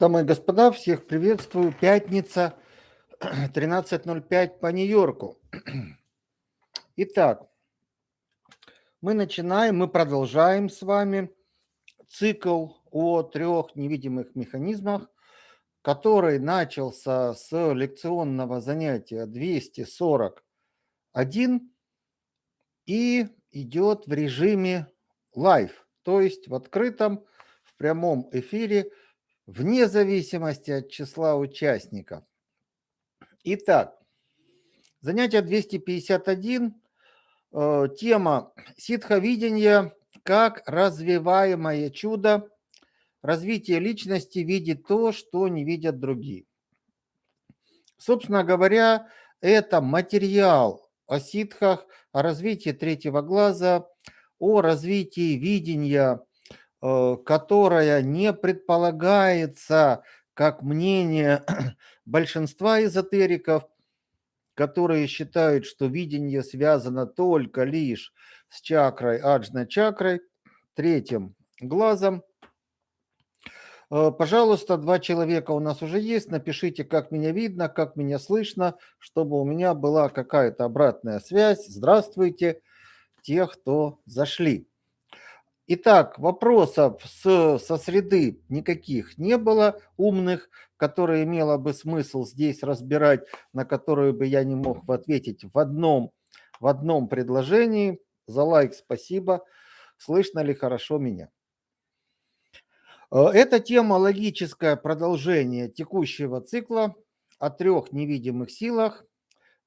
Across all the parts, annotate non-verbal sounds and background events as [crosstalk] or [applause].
Дамы и господа, всех приветствую. Пятница, [clears throat] 13.05 по Нью-Йорку. [clears throat] Итак, мы начинаем, мы продолжаем с вами цикл о трех невидимых механизмах, который начался с лекционного занятия 241 и идет в режиме live, то есть в открытом, в прямом эфире – вне зависимости от числа участников. Итак, занятие 251, э, тема ситховидения как развиваемое чудо, развитие личности видит то, что не видят другие. Собственно говоря, это материал о ситхах, о развитии третьего глаза, о развитии видения которая не предполагается как мнение [clears throat] большинства эзотериков, которые считают, что видение связано только лишь с чакрой, аджна-чакрой, третьим глазом. Э, пожалуйста, два человека у нас уже есть. Напишите, как меня видно, как меня слышно, чтобы у меня была какая-то обратная связь. Здравствуйте, те, кто зашли. Итак, вопросов с, со среды никаких не было умных, которые имело бы смысл здесь разбирать, на которые бы я не мог ответить в одном, в одном предложении. За лайк спасибо. Слышно ли хорошо меня? Э, эта тема логическое продолжение текущего цикла о трех невидимых силах.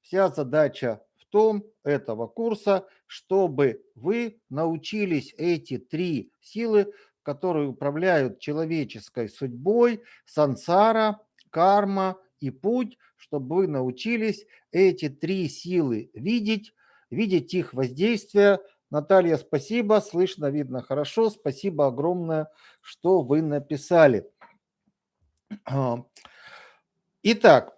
Вся задача том этого курса, чтобы вы научились эти три силы, которые управляют человеческой судьбой, сансара, карма и путь, чтобы вы научились эти три силы видеть, видеть их воздействие. Наталья, спасибо, слышно, видно хорошо. Спасибо огромное, что вы написали. Итак,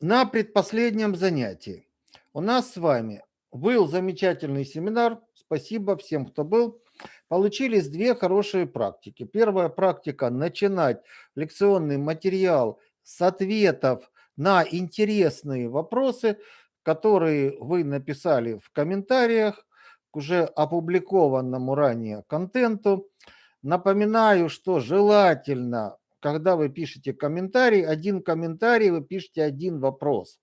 на предпоследнем занятии у нас с вами был замечательный семинар. Спасибо всем, кто был. Получились две хорошие практики. Первая практика – начинать лекционный материал с ответов на интересные вопросы, которые вы написали в комментариях к уже опубликованному ранее контенту. Напоминаю, что желательно, когда вы пишете комментарий, один комментарий вы пишете один вопрос.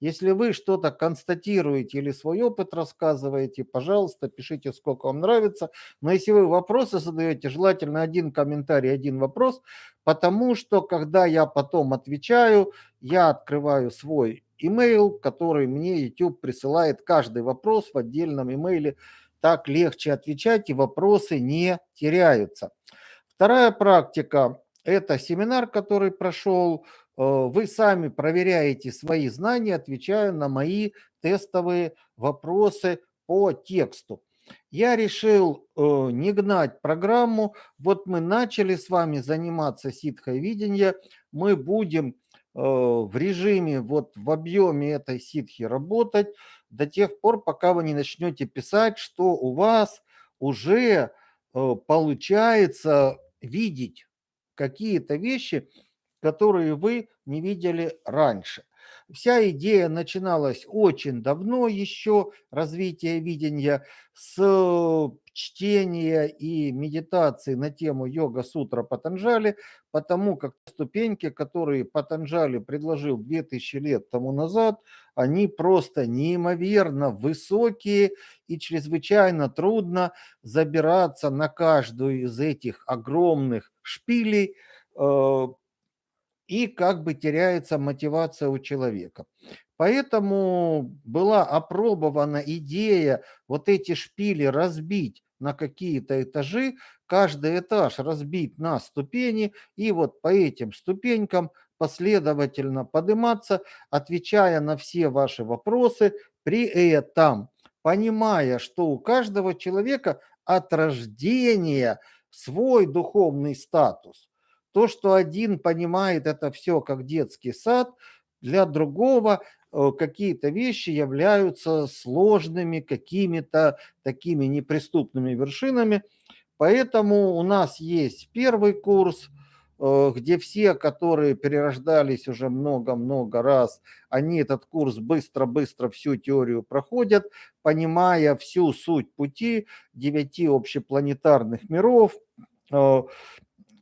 Если вы что-то констатируете или свой опыт рассказываете, пожалуйста, пишите, сколько вам нравится. Но если вы вопросы задаете, желательно один комментарий, один вопрос, потому что, когда я потом отвечаю, я открываю свой email, который мне YouTube присылает каждый вопрос в отдельном имейле. Так легче отвечать, и вопросы не теряются. Вторая практика – это семинар, который прошел вы сами проверяете свои знания, отвечая на мои тестовые вопросы по тексту. Я решил э, не гнать программу. Вот мы начали с вами заниматься ситхой видения. Мы будем э, в режиме, вот в объеме этой ситхи работать до тех пор, пока вы не начнете писать, что у вас уже получается видеть какие-то вещи, которые вы не видели раньше. Вся идея начиналась очень давно еще, развитие видения, с чтения и медитации на тему йога-сутра Патанджали, потому как ступеньки, которые Патанджали предложил 2000 лет тому назад, они просто неимоверно высокие и чрезвычайно трудно забираться на каждую из этих огромных шпилей, э, и как бы теряется мотивация у человека. Поэтому была опробована идея вот эти шпили разбить на какие-то этажи, каждый этаж разбить на ступени и вот по этим ступенькам последовательно подниматься, отвечая на все ваши вопросы, при этом понимая, что у каждого человека от рождения свой духовный статус – то, что один понимает это все как детский сад, для другого э, какие-то вещи являются сложными, какими-то такими неприступными вершинами. Поэтому у нас есть первый курс, э, где все, которые перерождались уже много-много раз, они этот курс быстро-быстро всю теорию проходят, понимая всю суть пути девяти общепланетарных миров, э,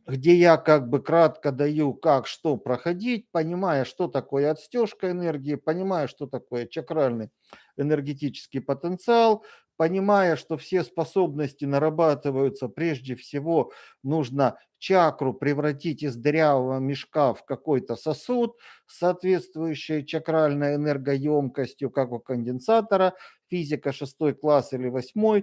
где я как бы кратко даю, как что проходить, понимая, что такое отстежка энергии, понимая, что такое чакральный энергетический потенциал, понимая, что все способности нарабатываются, прежде всего нужно чакру превратить из дырявого мешка в какой-то сосуд с соответствующей чакральной энергоемкостью, как у конденсатора, физика 6 класс или 8,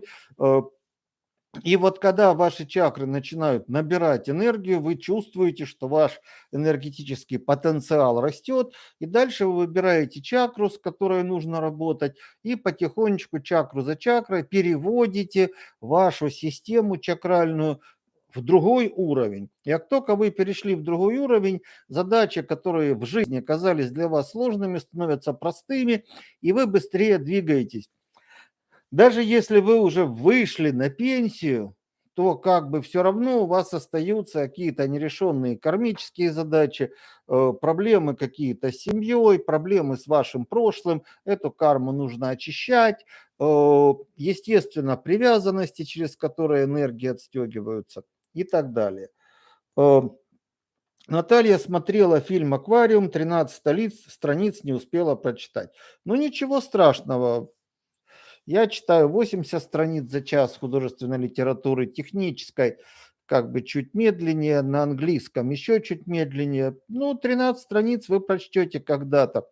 и вот когда ваши чакры начинают набирать энергию, вы чувствуете, что ваш энергетический потенциал растет, и дальше вы выбираете чакру, с которой нужно работать, и потихонечку чакру за чакрой переводите вашу систему чакральную в другой уровень. И как только вы перешли в другой уровень, задачи, которые в жизни казались для вас сложными, становятся простыми, и вы быстрее двигаетесь. Даже если вы уже вышли на пенсию, то как бы все равно у вас остаются какие-то нерешенные кармические задачи, э, проблемы какие-то с семьей, проблемы с вашим прошлым. Эту карму нужно очищать. Э, естественно, привязанности, через которые энергии отстегиваются и так далее. Э, Наталья смотрела фильм «Аквариум», 13 столиц, страниц не успела прочитать. Ну ничего страшного, я читаю 80 страниц за час художественной литературы, технической, как бы чуть медленнее, на английском еще чуть медленнее. Ну, 13 страниц вы прочтете когда-то.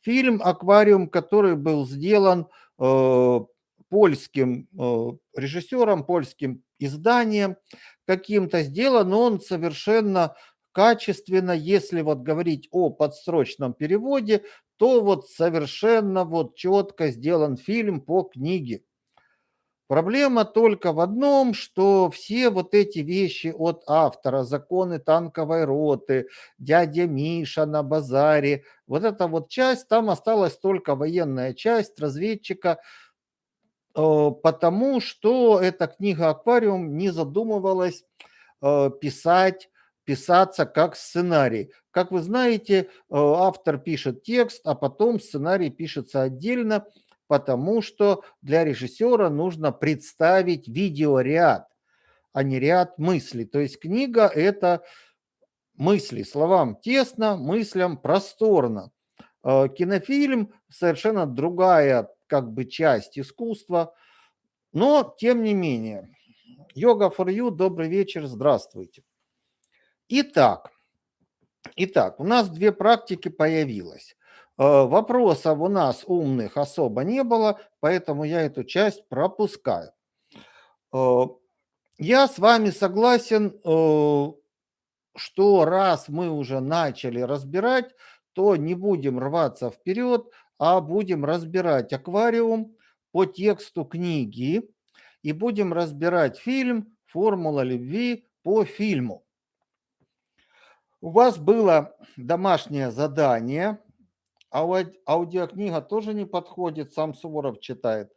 Фильм «Аквариум», который был сделан э, польским э, режиссером, польским изданием каким-то, сделан он совершенно качественно, если вот говорить о подсрочном переводе, то вот совершенно вот четко сделан фильм по книге. Проблема только в одном, что все вот эти вещи от автора, законы танковой роты, дядя Миша на базаре, вот эта вот часть, там осталась только военная часть разведчика, э, потому что эта книга «Аквариум» не задумывалась э, писать писаться как сценарий. Как вы знаете, э, автор пишет текст, а потом сценарий пишется отдельно, потому что для режиссера нужно представить видеоряд, а не ряд мыслей. То есть книга – это мысли, словам тесно, мыслям просторно. Э, кинофильм – совершенно другая как бы часть искусства, но тем не менее. Йога for you, добрый вечер, здравствуйте. Итак, итак, у нас две практики появилось. Э, вопросов у нас умных особо не было, поэтому я эту часть пропускаю. Э, я с вами согласен, э, что раз мы уже начали разбирать, то не будем рваться вперед, а будем разбирать аквариум по тексту книги и будем разбирать фильм «Формула любви» по фильму. У вас было домашнее задание, аудиокнига тоже не подходит, сам Суворов читает.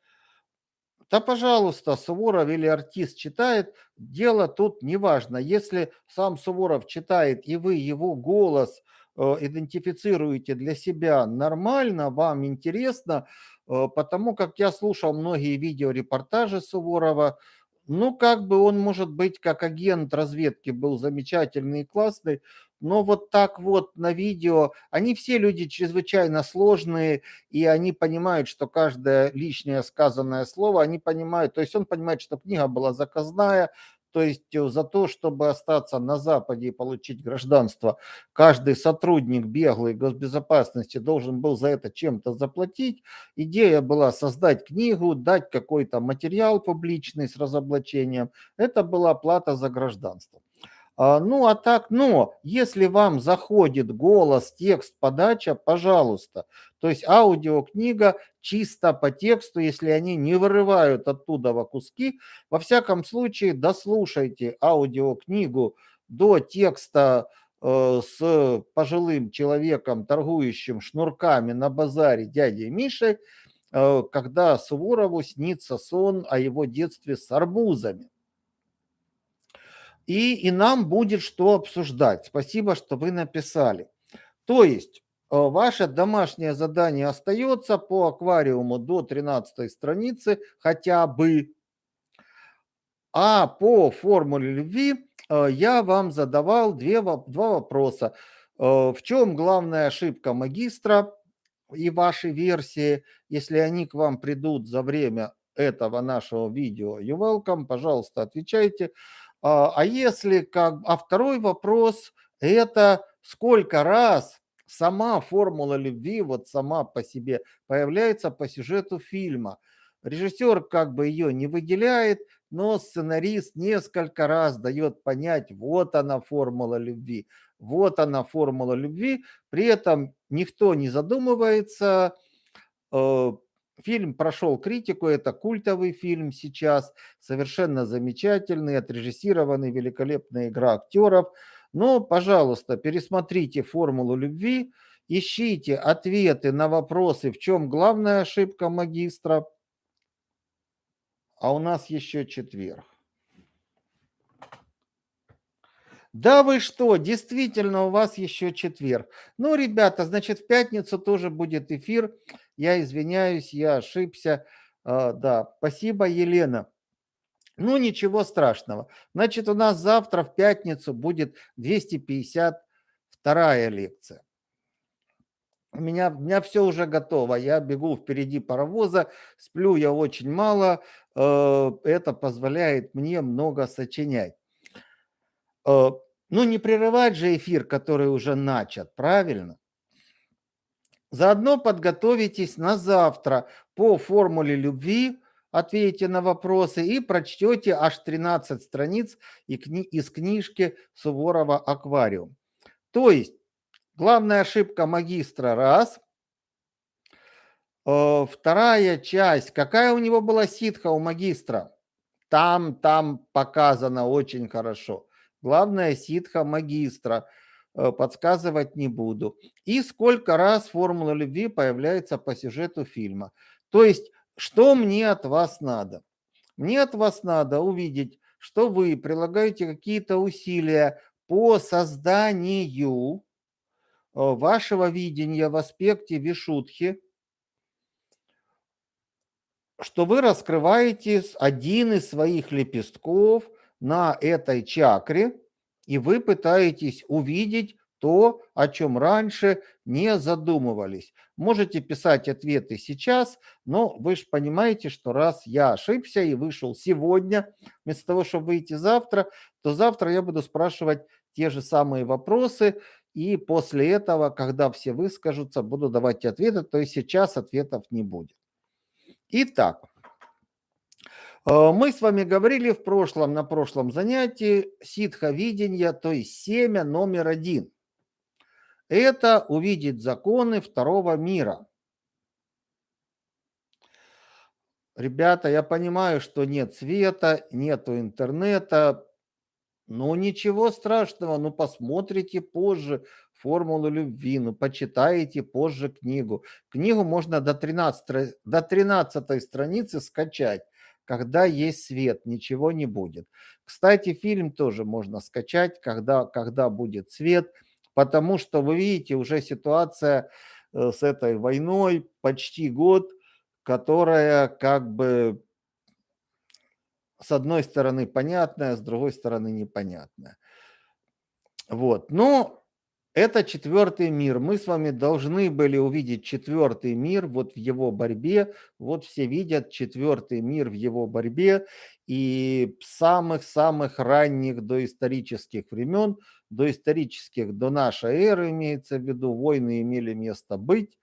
Да, пожалуйста, Суворов или артист читает, дело тут не важно. Если сам Суворов читает, и вы его голос э, идентифицируете для себя нормально, вам интересно, э, потому как я слушал многие видеорепортажи Суворова, ну, как бы он, может быть, как агент разведки был замечательный и классный, но вот так вот на видео, они все люди чрезвычайно сложные, и они понимают, что каждое лишнее сказанное слово, они понимают, то есть он понимает, что книга была заказная, то есть э, за то, чтобы остаться на Западе и получить гражданство, каждый сотрудник беглой госбезопасности должен был за это чем-то заплатить. Идея была создать книгу, дать какой-то материал публичный с разоблачением. Это была плата за гражданство. А, ну, а так, но если вам заходит голос, текст, подача, пожалуйста. То есть аудиокнига чисто по тексту, если они не вырывают оттуда во куски. Во всяком случае, дослушайте аудиокнигу до текста э, с пожилым человеком, торгующим шнурками на базаре дядей Мишей, э, когда Суворову снится сон о его детстве с арбузами. И, и нам будет что обсуждать. Спасибо, что вы написали. То есть э, ваше домашнее задание остается по аквариуму до 13 страницы хотя бы. А по формуле любви э, я вам задавал две, два вопроса. Э, в чем главная ошибка магистра и вашей версии, если они к вам придут за время этого нашего видео, you welcome, пожалуйста, отвечайте. А, а если как... А второй вопрос – это сколько раз сама формула любви, вот сама по себе, появляется по сюжету фильма. Режиссер как бы ее не выделяет, но сценарист несколько раз дает понять, вот она формула любви, вот она формула любви. При этом никто не задумывается, э, Фильм прошел критику, это культовый фильм сейчас, совершенно замечательный, отрежиссированный, великолепная игра актеров. Но, пожалуйста, пересмотрите «Формулу любви», ищите ответы на вопросы, в чем главная ошибка магистра. А у нас еще четверг. Да вы что, действительно, у вас еще четверг. Ну, ребята, значит, в пятницу тоже будет эфир. Я извиняюсь, я ошибся. А, да, спасибо, Елена. Ну, ничего страшного. Значит, у нас завтра в пятницу будет 252 лекция. У меня, у меня все уже готово. Я бегу впереди паровоза, сплю я очень мало. Э, это позволяет мне много сочинять. Ну, не прерывать же эфир, который уже начат, правильно? Заодно подготовитесь на завтра по формуле любви, ответите на вопросы и прочтете аж 13 страниц из книжки Суворова «Аквариум». То есть, главная ошибка магистра – раз. Э, вторая часть. Какая у него была ситха у магистра? Там, там показано очень хорошо. Главное ситха магистра. Э, подсказывать не буду. И сколько раз формула любви появляется по сюжету фильма. То есть, что мне от вас надо? Мне от вас надо увидеть, что вы прилагаете какие-то усилия по созданию э, вашего видения в аспекте вишутхи, что вы раскрываете один из своих лепестков – на этой чакре, и вы пытаетесь увидеть то, о чем раньше не задумывались. Можете писать ответы сейчас, но вы же понимаете, что раз я ошибся и вышел сегодня, вместо того, чтобы выйти завтра, то завтра я буду спрашивать те же самые вопросы, и после этого, когда все выскажутся, буду давать ответы, то есть сейчас ответов не будет. Итак, мы с вами говорили в прошлом, на прошлом занятии ситха видения, то есть семя номер один. Это увидеть законы второго мира. Ребята, я понимаю, что нет света, нету интернета, но ничего страшного, ну посмотрите позже формулу любви, ну почитаете позже книгу. Книгу можно до 13, до 13 страницы скачать когда есть свет, ничего не будет. Кстати, фильм тоже можно скачать, когда, когда будет свет, потому что вы видите уже ситуация э, с этой войной почти год, которая как бы с одной стороны понятная, с другой стороны непонятная. Вот. Но это четвертый мир. Мы с вами должны были увидеть четвертый мир вот в его борьбе. Вот все видят четвертый мир в его борьбе. И самых-самых ранних доисторических времен, доисторических до нашей эры имеется в виду, войны имели место быть.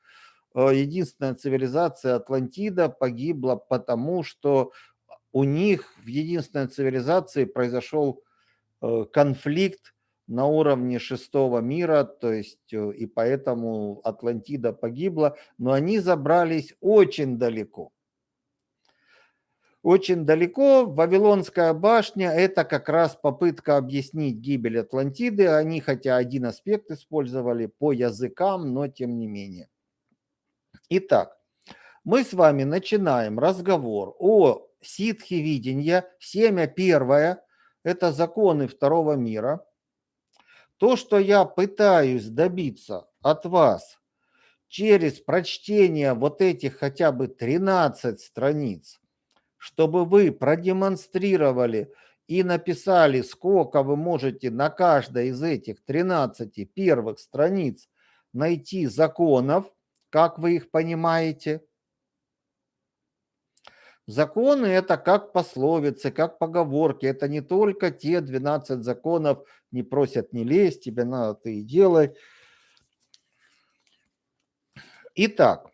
Э, единственная цивилизация Атлантида погибла потому, что у них в единственной цивилизации произошел э, конфликт на уровне шестого мира, то есть э, и поэтому Атлантида погибла, но они забрались очень далеко. Очень далеко Вавилонская башня – это как раз попытка объяснить гибель Атлантиды. Они хотя один аспект использовали по языкам, но тем не менее. Итак, мы с вами начинаем разговор о ситхе видения, семя первое – это законы второго мира. То, что я пытаюсь добиться от вас через прочтение вот этих хотя бы 13 страниц, чтобы вы продемонстрировали и написали, сколько вы можете на каждой из этих 13 первых страниц найти законов, как вы их понимаете. Законы – это как пословицы, как поговорки. Это не только те 12 законов, не просят не лезть, тебе надо, ты и делай. Итак,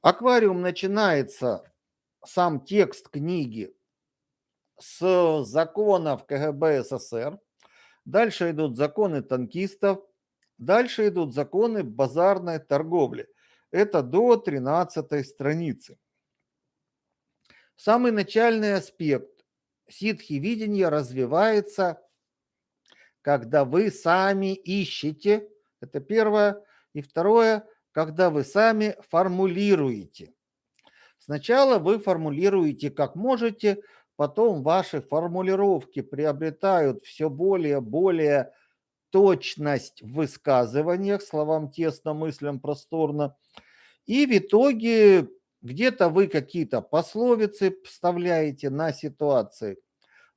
аквариум начинается, сам текст книги, с законов КГБ СССР. Дальше идут законы танкистов. Дальше идут законы базарной торговли. Это до 13 страницы. Самый начальный аспект ситхи видения развивается, когда вы сами ищете. Это первое. И второе, когда вы сами формулируете. Сначала вы формулируете как можете, потом ваши формулировки приобретают все более более точность в высказываниях, словам тесно, мыслям просторно. И в итоге где-то вы какие-то пословицы вставляете на ситуации.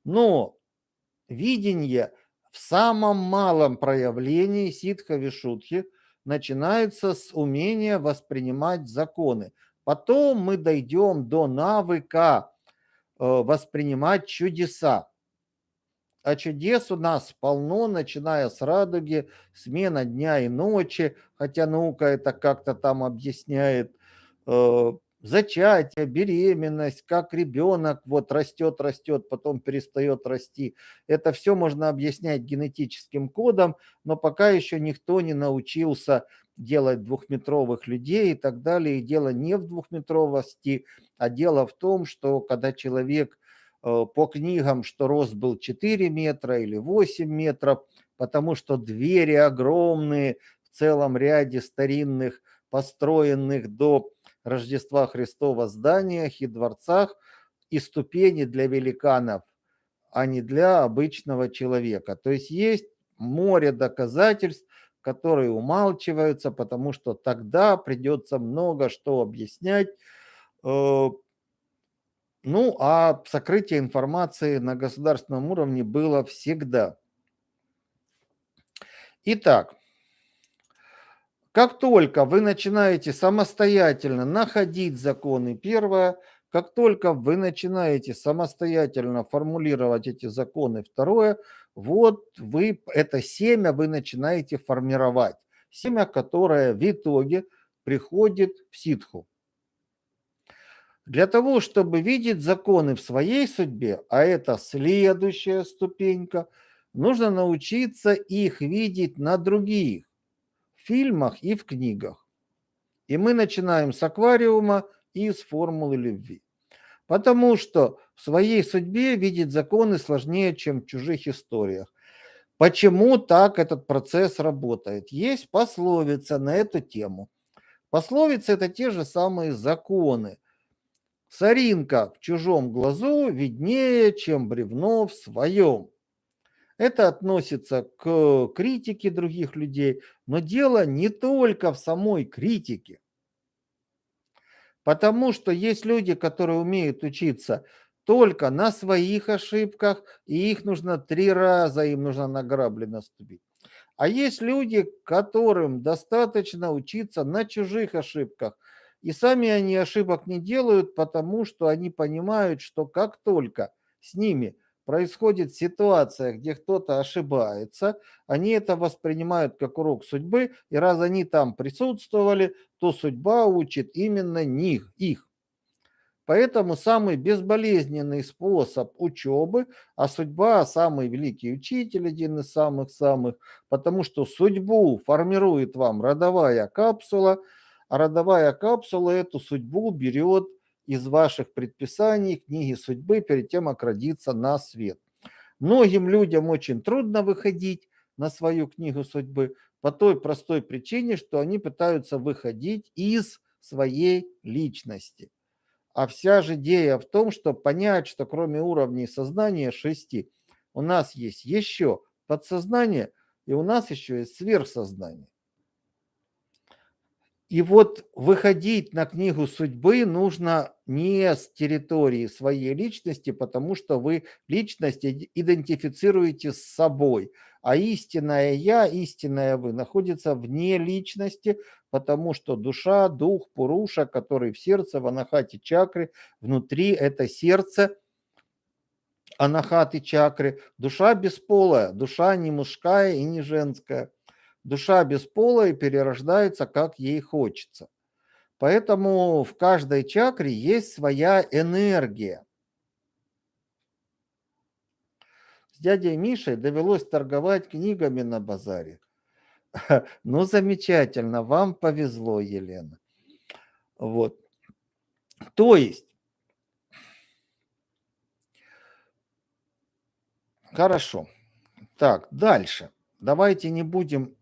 Но видение в самом малом проявлении ситха вишудхи начинается с умения воспринимать законы. Потом мы дойдем до навыка э, воспринимать чудеса. А чудес у нас полно, начиная с радуги, смена дня и ночи, хотя наука это как-то там объясняет, э, зачатие, беременность, как ребенок вот растет, растет, потом перестает расти. Это все можно объяснять генетическим кодом, но пока еще никто не научился делать двухметровых людей и так далее. И дело не в двухметровости, а дело в том, что когда человек э, по книгам, что рост был 4 метра или 8 метров, потому что двери огромные в целом ряде старинных, построенных до Рождества Христова зданиях и дворцах и ступени для великанов, а не для обычного человека. То есть есть море доказательств, которые умалчиваются, потому что тогда придется много что объяснять. Э, ну, а сокрытие информации на государственном уровне было всегда. Итак, как только вы начинаете самостоятельно находить законы, первое, как только вы начинаете самостоятельно формулировать эти законы, второе, вот вы это семя вы начинаете формировать. Семя, которое в итоге приходит в ситху. Для того, чтобы видеть законы в своей судьбе, а это следующая ступенька, нужно научиться их видеть на других фильмах и в книгах. И мы начинаем с аквариума и с формулы любви. Потому что в своей судьбе видеть законы сложнее, чем в чужих историях. Почему так этот процесс работает? Есть пословица на эту тему. Пословицы – это те же самые законы. Соринка в чужом глазу виднее, чем бревно в своем. Это относится к критике других людей, но дело не только в самой критике. Потому что есть люди, которые умеют учиться только на своих ошибках, и их нужно три раза, им нужно на грабли наступить. А есть люди, которым достаточно учиться на чужих ошибках. И сами они ошибок не делают, потому что они понимают, что как только с ними происходит ситуация, где кто-то ошибается, они это воспринимают как урок судьбы, и раз они там присутствовали, то судьба учит именно них, их. Поэтому самый безболезненный способ учебы, а судьба самый великий учитель, один из самых-самых, потому что судьбу формирует вам родовая капсула, а родовая капсула эту судьбу берет из ваших предписаний, книги судьбы, перед тем, как родиться на свет. Многим людям очень трудно выходить на свою книгу судьбы по той простой причине, что они пытаются выходить из своей личности. А вся же идея в том, что понять, что кроме уровней сознания шести, у нас есть еще подсознание, и у нас еще есть сверхсознание. И вот выходить на книгу судьбы нужно не с территории своей личности, потому что вы личность идентифицируете с собой, а истинное я, истинное вы находится вне личности, потому что душа, дух, пуруша, который в сердце, в анахате чакры, внутри это сердце, анахаты чакры, душа бесполая, душа не мужская и не женская. Душа бесполая перерождается, как ей хочется. Поэтому в каждой чакре есть своя энергия. С дядей Мишей довелось торговать книгами на базаре. [laughs] Ну, замечательно, вам повезло, Елена. Вот. То есть, хорошо. Так, дальше. Давайте не будем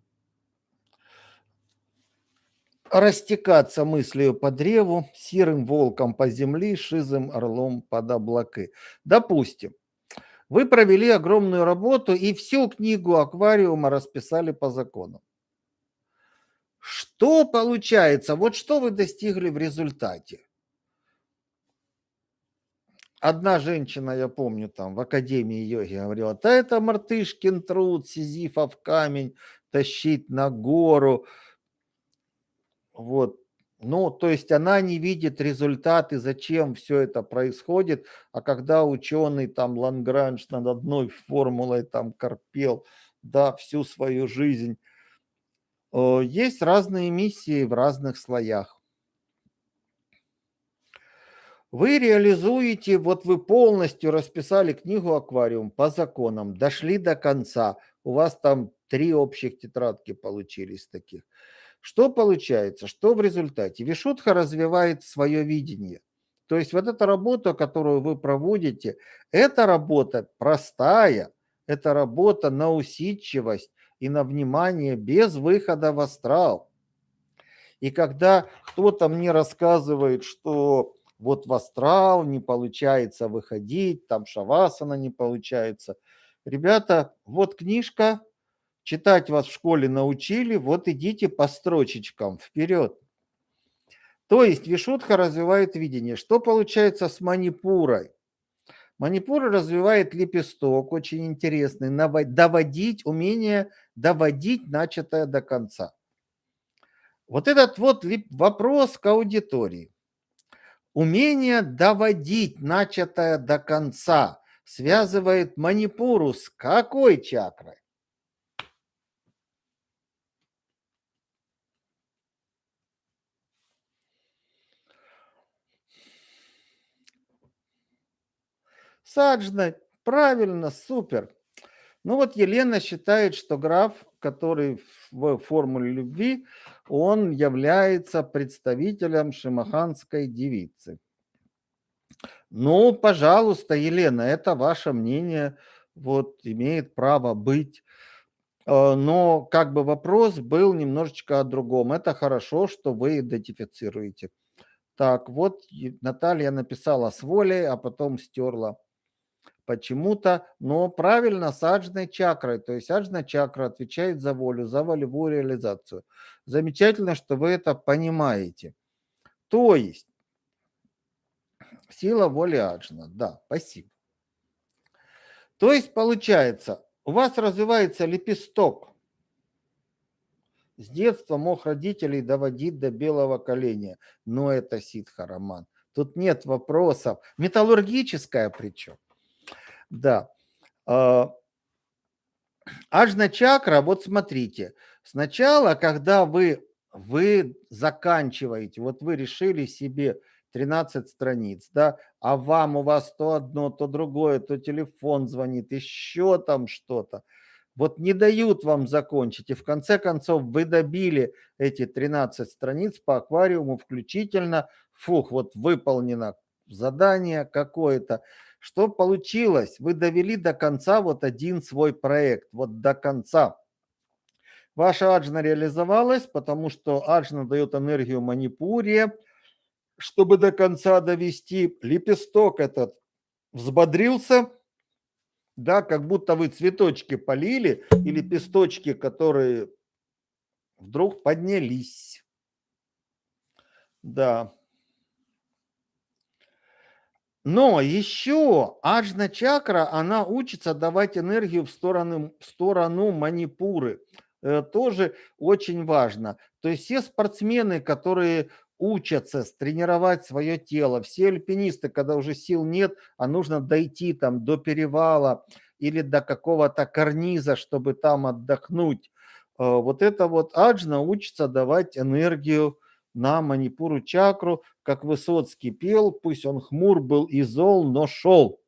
растекаться мыслью по древу, серым волком по земле, шизым орлом под облаки. Допустим, вы провели огромную работу и всю книгу аквариума расписали по законам. Что получается? Вот что вы достигли в результате? Одна женщина, я помню, там в Академии йоги говорила, да это мартышкин труд, сизифов камень тащить на гору, вот. Ну, то есть она не видит результаты, зачем все это происходит, а когда ученый там Лангранж над одной формулой там корпел, да, всю свою жизнь, э, есть разные миссии в разных слоях. Вы реализуете, вот вы полностью расписали книгу «Аквариум» по законам, дошли до конца, у вас там три общих тетрадки получились таких – что получается? Что в результате? Вишудха развивает свое видение. То есть вот эта работа, которую вы проводите, это работа простая, это работа на усидчивость и на внимание без выхода в астрал. И когда кто-то мне рассказывает, что вот в астрал не получается выходить, там шавасана не получается. Ребята, вот книжка, Читать вас в школе научили, вот идите по строчечкам вперед. То есть Вишудха развивает видение. Что получается с манипурой? Манипура развивает лепесток, очень интересный, доводить, умение доводить начатое до конца. Вот этот вот вопрос к аудитории. Умение доводить начатое до конца связывает манипуру с какой чакрой? Саджна, правильно, супер. Ну вот Елена считает, что граф, который в формуле любви, он является представителем шимаханской девицы. Ну, пожалуйста, Елена, это ваше мнение, вот имеет право быть. Э, но как бы вопрос был немножечко о другом. Это хорошо, что вы идентифицируете. Так, вот Наталья написала с волей, а потом стерла почему-то, но правильно с аджной чакрой. То есть аджна чакра отвечает за волю, за волевую реализацию. Замечательно, что вы это понимаете. То есть сила воли аджна. Да, спасибо. То есть получается, у вас развивается лепесток. С детства мог родителей доводить до белого коленя. Но это ситха роман. Тут нет вопросов. Металлургическая причем. Да. А, Ажна чакра, вот смотрите, сначала, когда вы, вы заканчиваете, вот вы решили себе 13 страниц, да, а вам у вас то одно, то другое, то телефон звонит, еще там что-то. Вот не дают вам закончить, и в конце концов вы добили эти 13 страниц по аквариуму включительно, фух, вот выполнено задание какое-то, что получилось? Вы довели до конца вот один свой проект, вот до конца. Ваша аджна реализовалась, потому что аджна дает энергию манипуре, чтобы до конца довести. Лепесток этот взбодрился, да, как будто вы цветочки полили и лепесточки, которые вдруг поднялись. Да. Но еще аджна чакра, она учится давать энергию в сторону, в сторону манипуры. Э, тоже очень важно. То есть все спортсмены, которые учатся тренировать свое тело, все альпинисты, когда уже сил нет, а нужно дойти там до перевала или до какого-то карниза, чтобы там отдохнуть. Э, вот это вот аджна учится давать энергию на манипуру чакру, как Высоцкий пел, пусть он хмур был и зол, но шел.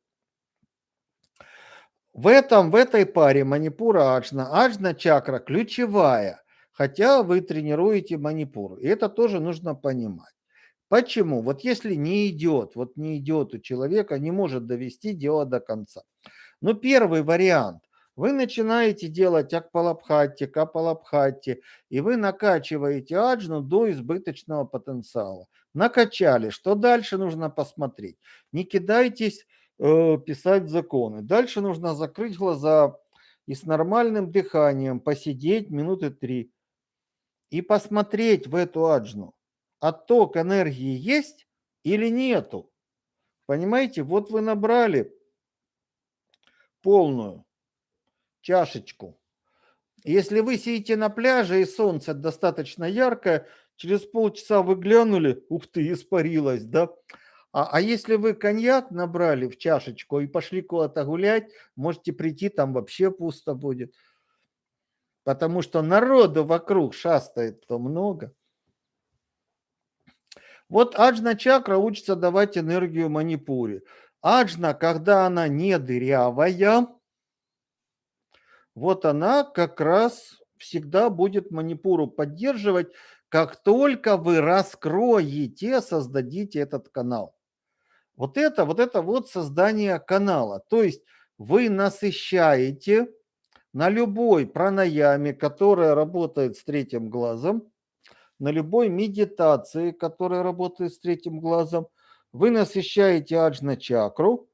В, этом, в этой паре манипура аджна, аджна чакра ключевая, хотя вы тренируете манипуру. И это тоже нужно понимать. Почему? Вот если не идет, вот не идет у человека, не может довести дело до конца. Ну, первый вариант. Вы начинаете делать акпалабхатти, капалабхатти, и вы накачиваете аджну до избыточного потенциала. Накачали. Что дальше нужно посмотреть? Не кидайтесь э, писать законы. Дальше нужно закрыть глаза и с нормальным дыханием посидеть минуты три и посмотреть в эту аджну. Отток энергии есть или нету? Понимаете, вот вы набрали полную чашечку. Если вы сидите на пляже и солнце достаточно яркое, через полчаса вы глянули, ух ты, испарилось, да? А, а если вы коньяк набрали в чашечку и пошли куда-то гулять, можете прийти, там вообще пусто будет. Потому что народу вокруг шастает то много. Вот аджна чакра учится давать энергию манипуре. Аджна, когда она не дырявая, вот она как раз всегда будет манипуру поддерживать, как только вы раскроете, создадите этот канал. Вот это, вот это вот создание канала. То есть вы насыщаете на любой пранаяме, которая работает с третьим глазом, на любой медитации, которая работает с третьим глазом, вы насыщаете аджна чакру.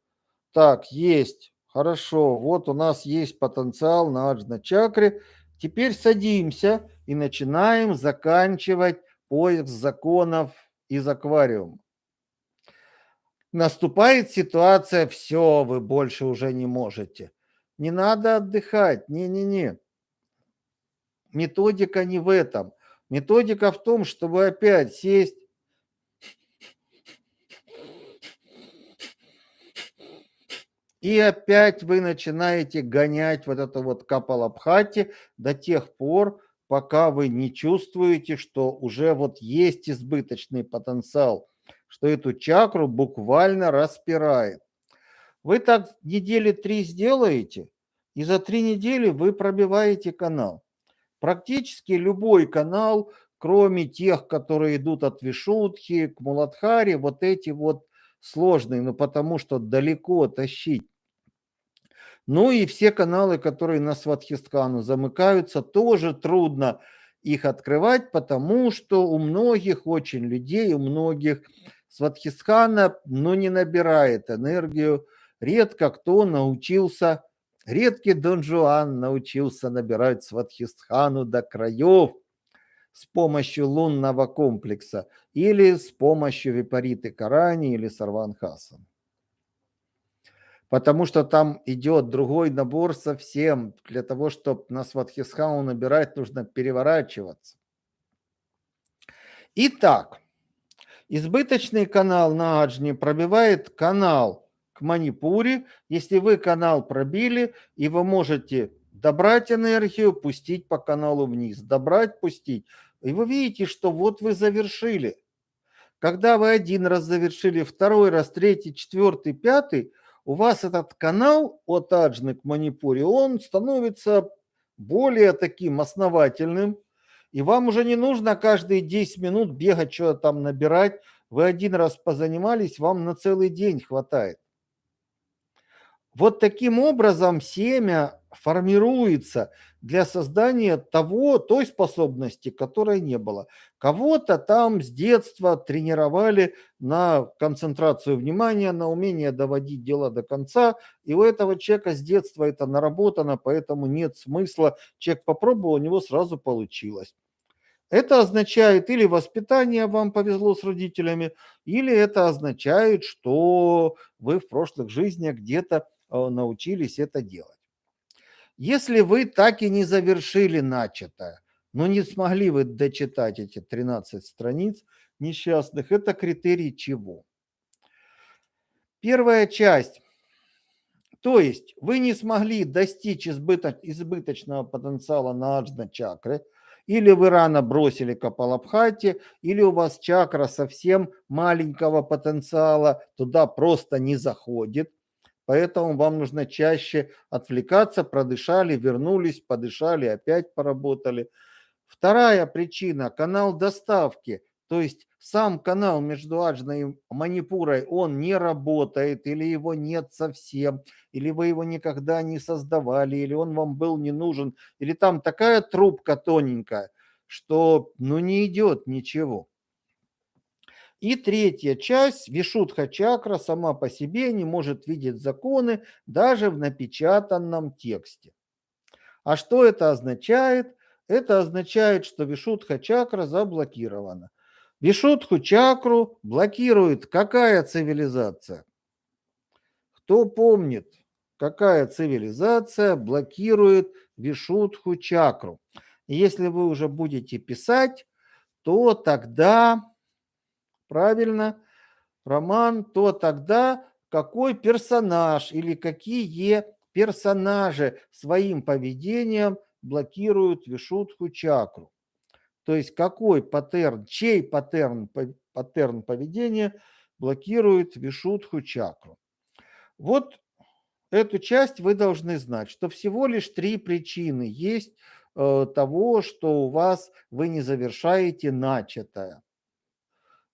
Так, есть Хорошо, вот у нас есть потенциал на аджна чакре. Теперь садимся и начинаем заканчивать поиск законов из аквариума. Наступает ситуация, все, вы больше уже не можете. Не надо отдыхать, не-не-не. Методика не в этом. Методика в том, чтобы опять сесть И опять вы начинаете гонять вот это вот капалабхати до тех пор, пока вы не чувствуете, что уже вот есть избыточный потенциал, что эту чакру буквально распирает. Вы так недели три сделаете, и за три недели вы пробиваете канал. Практически любой канал, кроме тех, которые идут от Вишутхи к Муладхаре, вот эти вот сложный, но потому что далеко тащить. Ну и все каналы, которые на Сватхисткану замыкаются, тоже трудно их открывать, потому что у многих очень людей, у многих Сватхистхана, ну, не набирает энергию. Редко кто научился, редкий Дон Жуан научился набирать Сватхистхану до краев с помощью лунного комплекса или с помощью Випариты Карани или Сарванхаса. Потому что там идет другой набор совсем. Для того, чтобы на Сватхисхау набирать, нужно переворачиваться. Итак, избыточный канал на Аджне пробивает канал к Манипуре. Если вы канал пробили, и вы можете добрать энергию, пустить по каналу вниз, добрать, пустить. И вы видите, что вот вы завершили. Когда вы один раз завершили, второй раз, третий, четвертый, пятый, у вас этот канал от Аджны к Манипуре, он становится более таким основательным, и вам уже не нужно каждые 10 минут бегать, что-то там набирать. Вы один раз позанимались, вам на целый день хватает. Вот таким образом семя формируется для создания того, той способности, которой не было. Кого-то там с детства тренировали на концентрацию внимания, на умение доводить дело до конца, и у этого человека с детства это наработано, поэтому нет смысла. Человек попробовал, у него сразу получилось. Это означает или воспитание вам повезло с родителями, или это означает, что вы в прошлых жизнях где-то э, научились это делать. Если вы так и не завершили начатое, но не смогли вы дочитать эти 13 страниц несчастных, это критерий чего? Первая часть. То есть вы не смогли достичь избыточного потенциала на аджна-чакры, или вы рано бросили Капалабхати, или у вас чакра совсем маленького потенциала, туда просто не заходит. Поэтому вам нужно чаще отвлекаться, продышали, вернулись, подышали, опять поработали. Вторая причина – канал доставки. То есть сам канал между Аджной и Манипурой, он не работает, или его нет совсем, или вы его никогда не создавали, или он вам был не нужен, или там такая трубка тоненькая, что ну не идет ничего. И третья часть, Вишудха чакра сама по себе не может видеть законы даже в напечатанном тексте. А что это означает? Это означает, что Вишудха чакра заблокирована. Вишудху чакру блокирует какая цивилизация? Кто помнит, какая цивилизация блокирует Вишудху чакру? Если вы уже будете писать, то тогда правильно, роман, то тогда какой персонаж или какие персонажи своим поведением блокируют вишутху чакру. То есть какой паттерн, чей паттерн, паттерн поведения блокирует вишутху чакру. Вот эту часть вы должны знать, что всего лишь три причины есть э, того, что у вас вы не завершаете начатое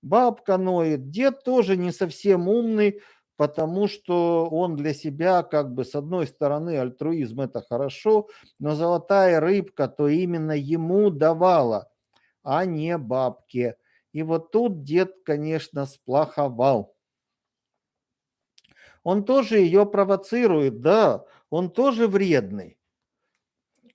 бабка ноет, дед тоже не совсем умный, потому что он для себя как бы с одной стороны альтруизм это хорошо, но золотая рыбка то именно ему давала, а не бабке. И вот тут дед, конечно, сплоховал. Он тоже ее провоцирует, да, он тоже вредный.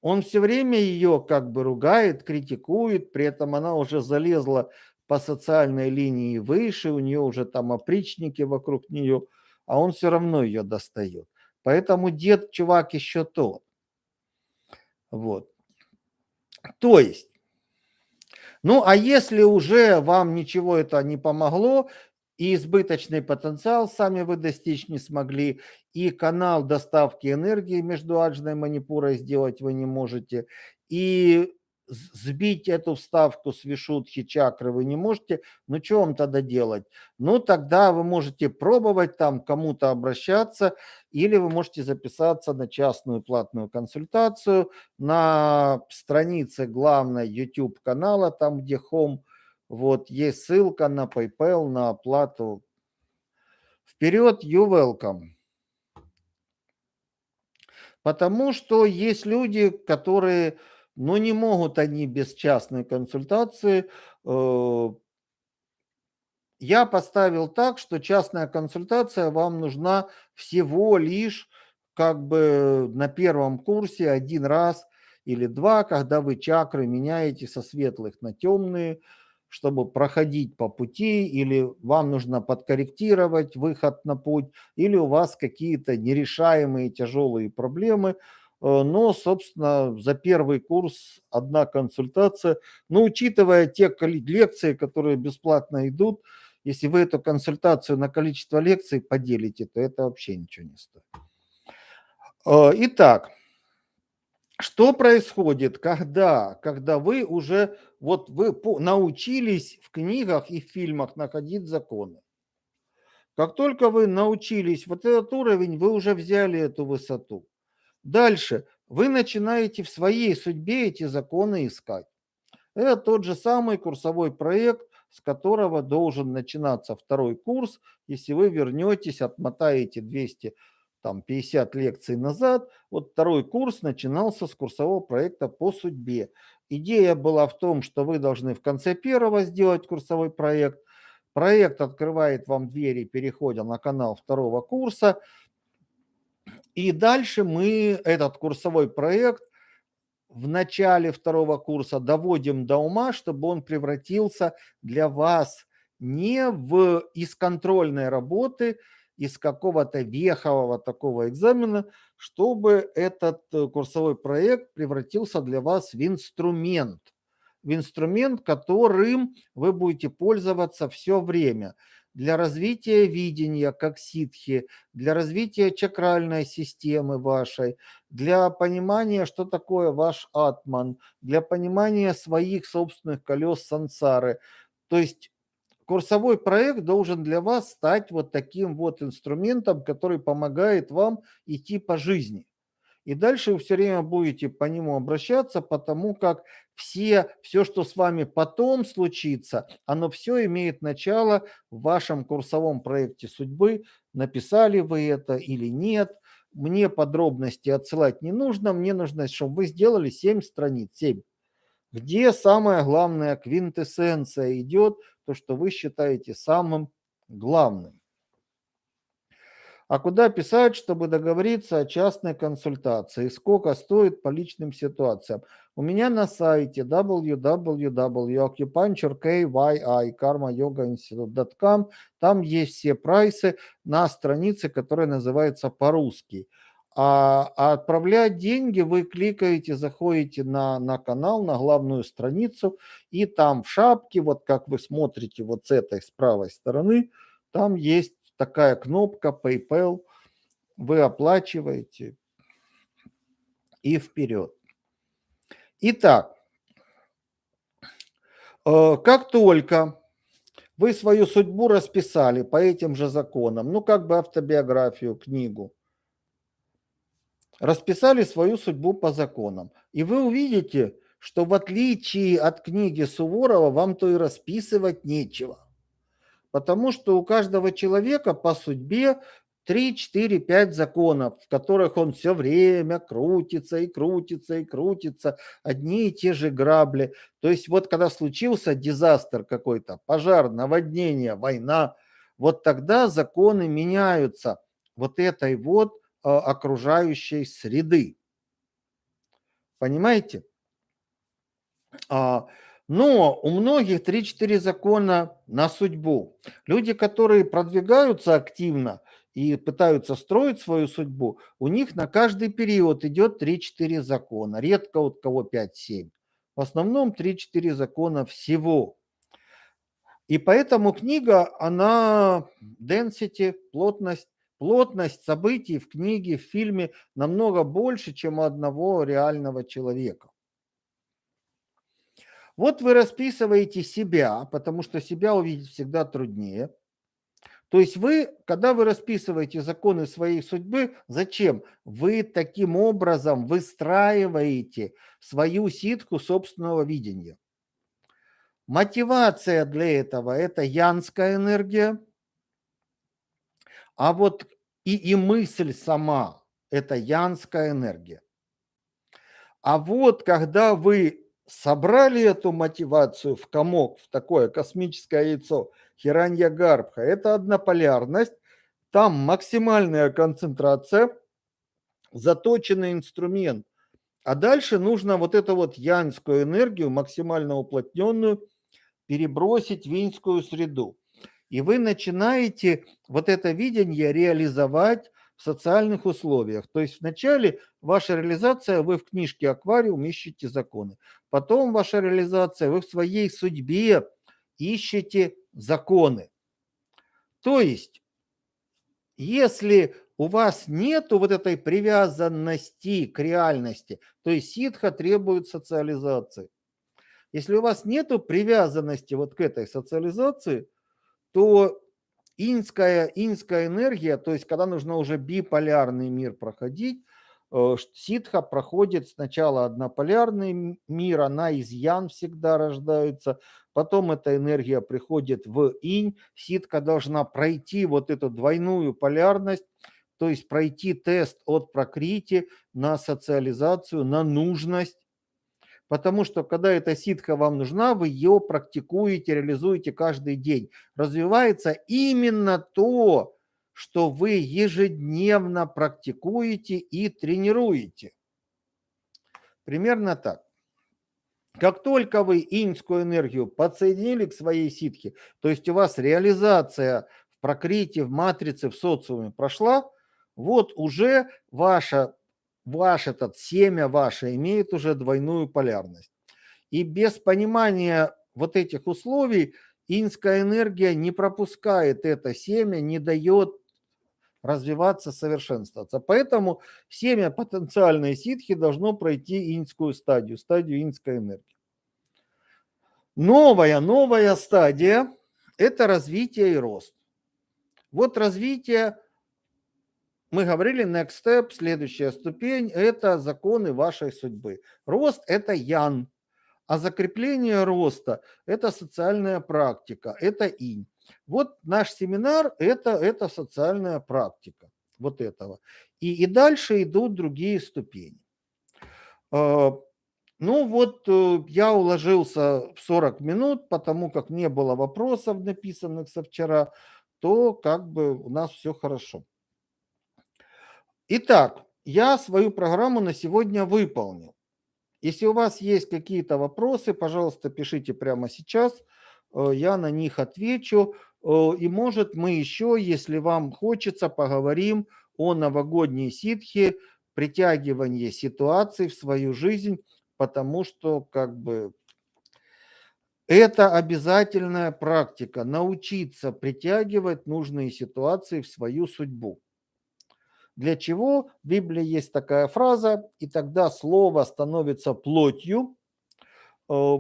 Он все время ее как бы ругает, критикует, при этом она уже залезла по социальной линии выше, у нее уже там опричники вокруг нее, а он все равно ее достает. Поэтому дед, чувак, еще тот. Вот. То есть, ну а если уже вам ничего это не помогло, и избыточный потенциал сами вы достичь не смогли, и канал доставки энергии между Аджной Манипурой сделать вы не можете, и сбить эту вставку с вишутхи чакры вы не можете, ну что вам тогда делать? Ну тогда вы можете пробовать там кому-то обращаться или вы можете записаться на частную платную консультацию на странице главной YouTube канала, там где Home, вот есть ссылка на PayPal, на оплату. Вперед, you welcome. Потому что есть люди, которые но не могут они без частной консультации. Э, я поставил так, что частная консультация вам нужна всего лишь как бы на первом курсе один раз или два, когда вы чакры меняете со светлых на темные, чтобы проходить по пути, или вам нужно подкорректировать выход на путь, или у вас какие-то нерешаемые тяжелые проблемы – но, собственно, за первый курс одна консультация. Но учитывая те лекции, которые бесплатно идут, если вы эту консультацию на количество лекций поделите, то это вообще ничего не стоит. Э, итак, что происходит, когда, когда вы уже вот вы научились в книгах и в фильмах находить законы? Как только вы научились вот этот уровень, вы уже взяли эту высоту. Дальше. Вы начинаете в своей судьбе эти законы искать. Это тот же самый курсовой проект, с которого должен начинаться второй курс. Если вы вернетесь, отмотаете 200 там 50 лекций назад, вот второй курс начинался с курсового проекта по судьбе. Идея была в том, что вы должны в конце первого сделать курсовой проект. Проект открывает вам двери, переходя на канал второго курса. И дальше мы этот курсовой проект в начале второго курса доводим до ума, чтобы он превратился для вас не в из контрольной работы, из какого-то вехового такого экзамена, чтобы этот э, курсовой проект превратился для вас в инструмент. В инструмент, которым вы будете пользоваться все время для развития видения как ситхи, для развития чакральной системы вашей, для понимания, что такое ваш атман, для понимания своих собственных колес сансары. То есть курсовой проект должен для вас стать вот таким вот инструментом, который помогает вам идти по жизни. И дальше вы все время будете по нему обращаться, потому как все, все, что с вами потом случится, оно все имеет начало в вашем курсовом проекте судьбы. Написали вы это или нет. Мне подробности отсылать не нужно. Мне нужно, чтобы вы сделали 7 страниц. 7 где самая главная квинтэссенция идет, то, что вы считаете самым главным. А куда писать, чтобы договориться о частной консультации? Сколько стоит по личным ситуациям? У меня на сайте www.acupuncture.kyi.karma.yoga.institute.com там есть все прайсы на странице, которая называется по-русски. А, а отправлять деньги вы кликаете, заходите на, на канал, на главную страницу, и там в шапке, вот как вы смотрите вот с этой, с правой стороны, там есть такая кнопка PayPal, вы оплачиваете и вперед. Итак, э, как только вы свою судьбу расписали по этим же законам, ну как бы автобиографию, книгу, расписали свою судьбу по законам. И вы увидите, что в отличие от книги Суворова, вам то и расписывать нечего. Потому что у каждого человека по судьбе 3, 4, 5 законов, в которых он все время крутится и крутится и крутится, одни и те же грабли. То есть вот когда случился дизастер какой-то, пожар, наводнение, война, вот тогда законы меняются вот этой вот а, окружающей среды. Понимаете? Но у многих 3-4 закона на судьбу. Люди, которые продвигаются активно и пытаются строить свою судьбу, у них на каждый период идет 3-4 закона. Редко у кого 5-7. В основном 3-4 закона всего. И поэтому книга, она density, плотность, Плотность событий в книге, в фильме намного больше, чем у одного реального человека. Вот вы расписываете себя, потому что себя увидеть всегда труднее. То есть вы, когда вы расписываете законы своей судьбы, зачем? Вы таким образом выстраиваете свою ситку собственного видения. Мотивация для этого – это янская энергия – а вот и, и мысль сама – это янская энергия. А вот когда вы собрали эту мотивацию в комок, в такое космическое яйцо, хиранья гарбха, это однополярность, там максимальная концентрация, заточенный инструмент. А дальше нужно вот эту вот янскую энергию, максимально уплотненную, перебросить в инскую среду. И вы начинаете вот это видение реализовать в социальных условиях. То есть вначале ваша реализация, вы в книжке «Аквариум» ищете законы. Потом ваша реализация, вы в своей судьбе ищете законы. То есть, если у вас нету вот этой привязанности к реальности, то есть ситха требует социализации. Если у вас нету привязанности вот к этой социализации – то инская, инская энергия, то есть когда нужно уже биполярный мир проходить, э, ситха проходит сначала однополярный мир, она из ян всегда рождается, потом эта энергия приходит в инь, ситка должна пройти вот эту двойную полярность, то есть пройти тест от прокрити на социализацию, на нужность. Потому что когда эта ситха вам нужна, вы ее практикуете, реализуете каждый день. Развивается именно то, что вы ежедневно практикуете и тренируете. Примерно так. Как только вы иньскую энергию подсоединили к своей ситхе, то есть у вас реализация в прокрите, в матрице, в социуме прошла, вот уже ваша, ваш этот семя ваше имеет уже двойную полярность. И без понимания вот этих условий инская энергия не пропускает это семя, не дает развиваться, совершенствоваться. Поэтому семя потенциальной ситхи должно пройти инскую стадию, стадию инской энергии. Новая, новая стадия – это развитие и рост. Вот развитие, мы говорили, next step, следующая ступень – это законы вашей судьбы. Рост – это ян, а закрепление роста – это социальная практика, это инь. Вот наш семинар это, – это социальная практика вот этого. И, и дальше идут другие ступени. А, ну вот э, я уложился в 40 минут, потому как не было вопросов, написанных со вчера, то как бы у нас все хорошо. Итак, я свою программу на сегодня выполнил. Если у вас есть какие-то вопросы, пожалуйста, пишите прямо сейчас – Э, я на них отвечу. Э, и может мы еще, если вам хочется, поговорим о новогодней ситхе, притягивании ситуаций в свою жизнь, потому что как бы это обязательная практика, научиться притягивать нужные ситуации в свою судьбу. Для чего в Библии есть такая фраза, и тогда слово становится плотью. Э,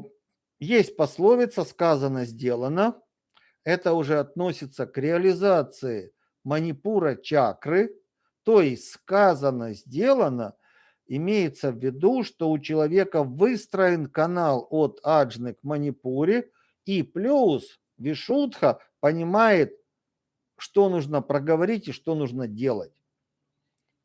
есть пословица «сказано, сделано». Это уже относится к реализации манипура чакры, то есть сказано, сделано, имеется в виду, что у человека выстроен канал от аджны к манипуре, и плюс вишудха понимает, что нужно проговорить и что нужно делать.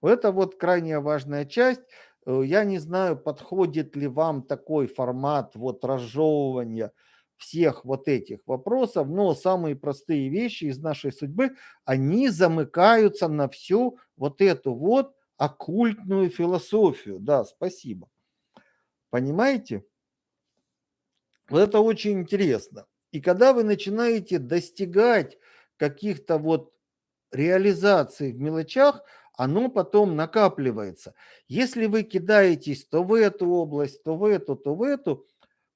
Это вот крайне важная часть. Э, я не знаю, подходит ли вам такой формат вот разжевывания всех вот этих вопросов, но самые простые вещи из нашей судьбы, они замыкаются на всю вот эту вот оккультную философию. Да, спасибо. Понимаете? Вот это очень интересно. И когда вы начинаете достигать каких-то вот реализаций в мелочах, оно потом накапливается. Если вы кидаетесь то в эту область, то в эту, то в эту,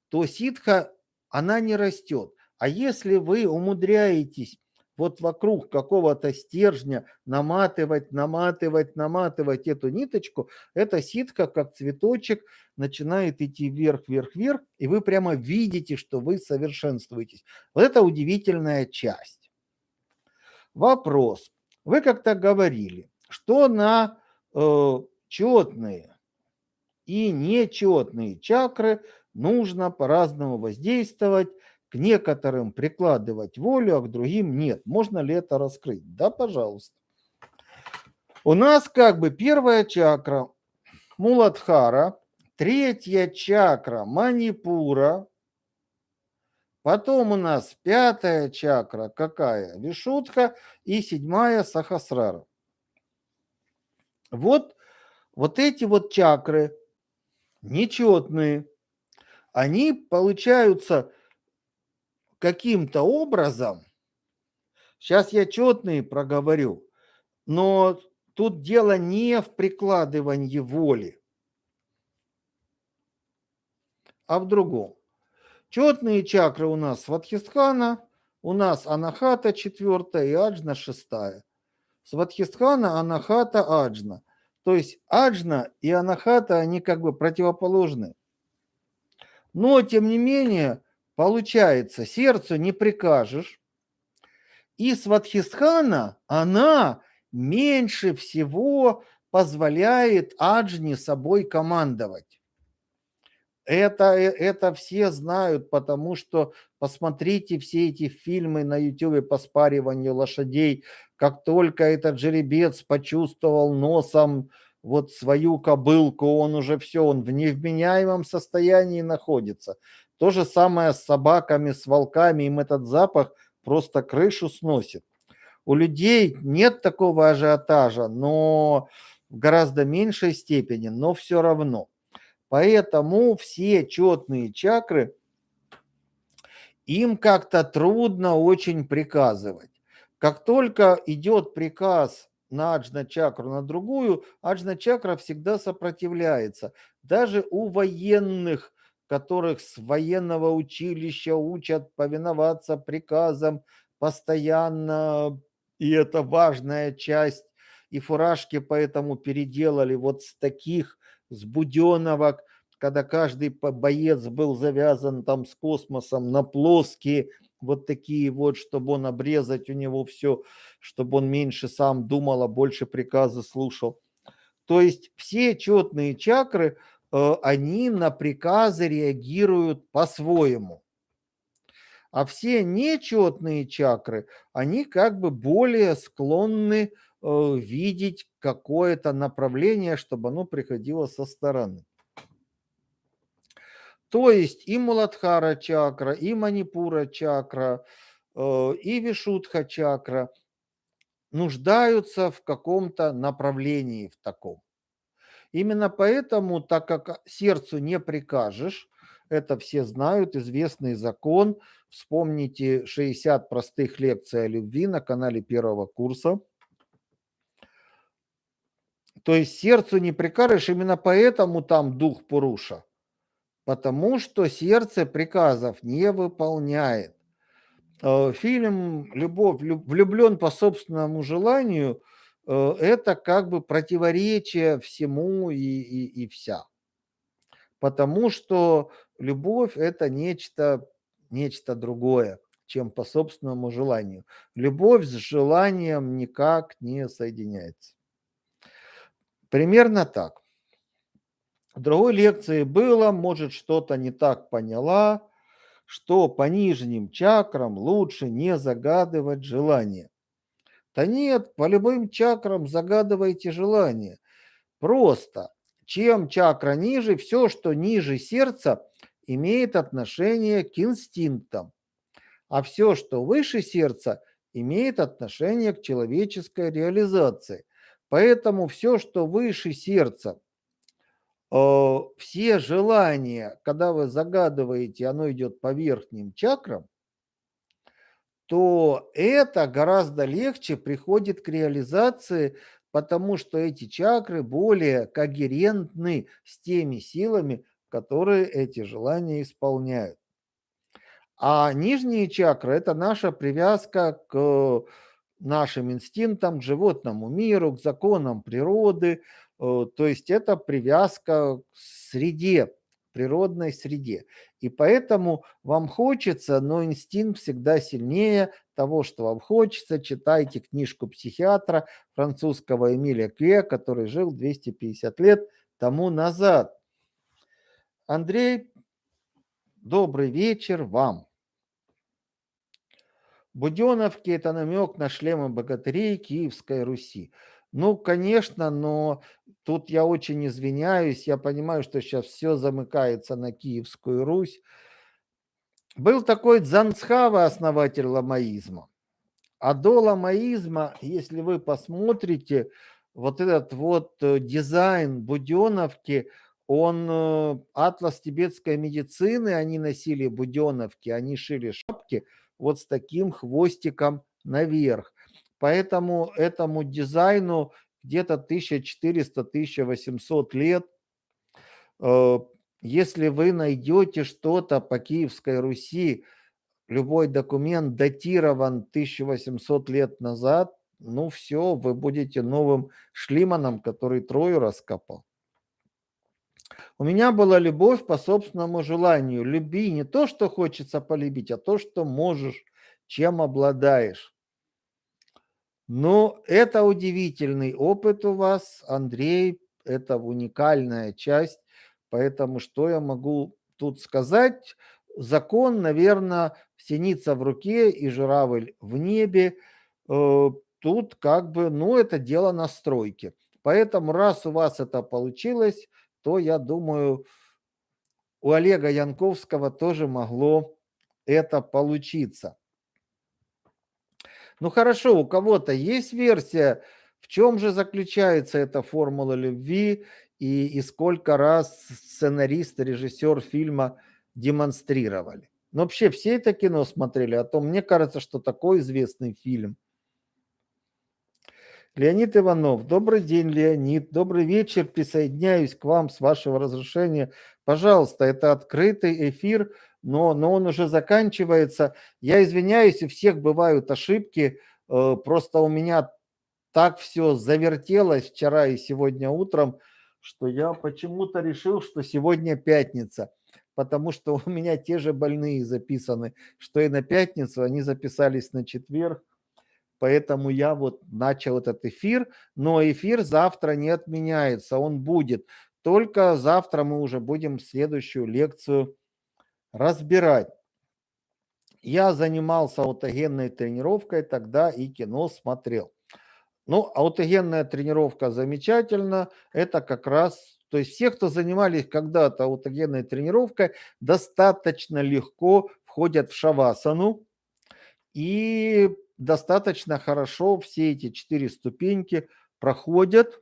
то ситха, она не растет. А если вы умудряетесь вот вокруг какого-то стержня наматывать, наматывать, наматывать эту ниточку, эта ситка, как цветочек, начинает идти вверх, вверх, вверх, и вы прямо видите, что вы совершенствуетесь. Вот это удивительная часть. Вопрос. Вы как-то говорили, что на э, четные и нечетные чакры нужно по-разному воздействовать, к некоторым прикладывать волю, а к другим нет. Можно ли это раскрыть? Да, пожалуйста. У нас как бы первая чакра Муладхара, третья чакра Манипура, потом у нас пятая чакра какая? Вишудха и седьмая Сахасрара. Вот, вот эти вот чакры, нечетные, они получаются каким-то образом, сейчас я четные проговорю, но тут дело не в прикладывании воли, а в другом. Четные чакры у нас Сватхистхана, у нас Анахата четвертая и Аджна шестая. Сватхистхана, Анахата, Аджна. То есть Аджна и Анахата, они как бы противоположны. Но, тем не менее, получается, сердцу не прикажешь. И Сватхистхана, она меньше всего позволяет Аджне собой командовать. Это, это все знают, потому что посмотрите все эти фильмы на YouTube по спариванию лошадей, Как только этот жеребец почувствовал носом вот свою кобылку, он уже все, он в невменяемом состоянии находится. То же самое с собаками, с волками, им этот запах просто крышу сносит. У людей нет такого ажиотажа, но в гораздо меньшей степени, но все равно. Поэтому все четные чакры, им как-то трудно очень приказывать. Как только идет приказ на аджна-чакру, на другую, аджна-чакра всегда сопротивляется. Даже у военных, которых с военного училища учат повиноваться приказам постоянно, и это важная часть, и фуражки поэтому переделали вот с таких, с буденовок, когда каждый боец был завязан там с космосом на плоские, вот такие вот, чтобы он обрезать у него все, чтобы он меньше сам думал, а больше приказы слушал. То есть все четные чакры, э, они на приказы реагируют по-своему. А все нечетные чакры, они как бы более склонны э, видеть какое-то направление, чтобы оно приходило со стороны. То есть и Муладхара чакра, и Манипура чакра, э, и Вишудха чакра нуждаются в каком-то направлении в таком. Именно поэтому, так как сердцу не прикажешь, это все знают, известный закон. Вспомните 60 простых лекций о любви на канале первого курса. То есть сердцу не прикажешь, именно поэтому там дух Пуруша потому что сердце приказов не выполняет. Э, фильм «Любовь, влюблен по собственному желанию» э, – это как бы противоречие всему и, и, и вся. Потому что любовь – это нечто, нечто другое, чем по собственному желанию. Любовь с желанием никак не соединяется. Примерно так. В другой лекции было, может, что-то не так поняла, что по нижним чакрам лучше не загадывать желание. Да нет, по любым чакрам загадывайте желание. Просто, чем чакра ниже, все, что ниже сердца, имеет отношение к инстинктам. А все, что выше сердца, имеет отношение к человеческой реализации. Поэтому все, что выше сердца, все желания, когда вы загадываете, оно идет по верхним чакрам, то это гораздо легче приходит к реализации, потому что эти чакры более когерентны с теми силами, которые эти желания исполняют. А нижние чакры – это наша привязка к нашим инстинктам, к животному миру, к законам природы, Э, то есть это привязка к среде, природной среде. И поэтому вам хочется, но инстинкт всегда сильнее того, что вам хочется. Читайте книжку психиатра французского Эмиля Кве, который жил 250 лет тому назад. Андрей, добрый вечер вам. Буденовки – это намек на шлемы богатырей Киевской Руси. Ну, конечно, но тут я очень извиняюсь. Я понимаю, что сейчас все замыкается на Киевскую Русь. Был такой Дзанцхава, основатель ламаизма. А до ламаизма, если вы посмотрите, вот этот вот э, дизайн Буденовки, он э, атлас тибетской медицины, они носили Буденовки, они шили шапки вот с таким хвостиком наверх. Поэтому этому дизайну где-то 1400-1800 лет. Э, если вы найдете что-то по Киевской Руси, любой документ датирован 1800 лет назад, ну все, вы будете новым Шлиманом, который Трою раскопал. У меня была любовь по собственному желанию. Люби не то, что хочется полюбить, а то, что можешь, чем обладаешь. Но это удивительный опыт у вас, Андрей, это уникальная часть, поэтому что я могу тут сказать? Закон, наверное, синица в руке и журавль в небе. Э, тут как бы, ну, это дело настройки. Поэтому раз у вас это получилось, то я думаю, у Олега Янковского тоже могло это получиться. Ну хорошо, у кого-то есть версия, в чем же заключается эта формула любви и, и сколько раз сценарист, режиссер фильма демонстрировали. Но вообще все это кино смотрели, а то мне кажется, что такой известный фильм. Леонид Иванов. Добрый день, Леонид. Добрый вечер. Присоединяюсь к вам с вашего разрешения. Пожалуйста, это открытый эфир, но, но он уже заканчивается. Я извиняюсь, у всех бывают ошибки. Э, просто у меня так все завертелось вчера и сегодня утром, что я почему-то решил, что сегодня пятница потому что [laughs] у меня те же больные записаны, что и на пятницу, они записались на четверг, поэтому я вот начал этот эфир, но эфир завтра не отменяется, он будет, только завтра мы уже будем следующую лекцию разбирать. Я занимался аутогенной тренировкой, тогда и кино смотрел. Ну, аутогенная тренировка замечательно, это как раз то есть все, кто занимались когда-то аутогенной тренировкой, достаточно легко входят в шавасану и достаточно хорошо все эти четыре ступеньки проходят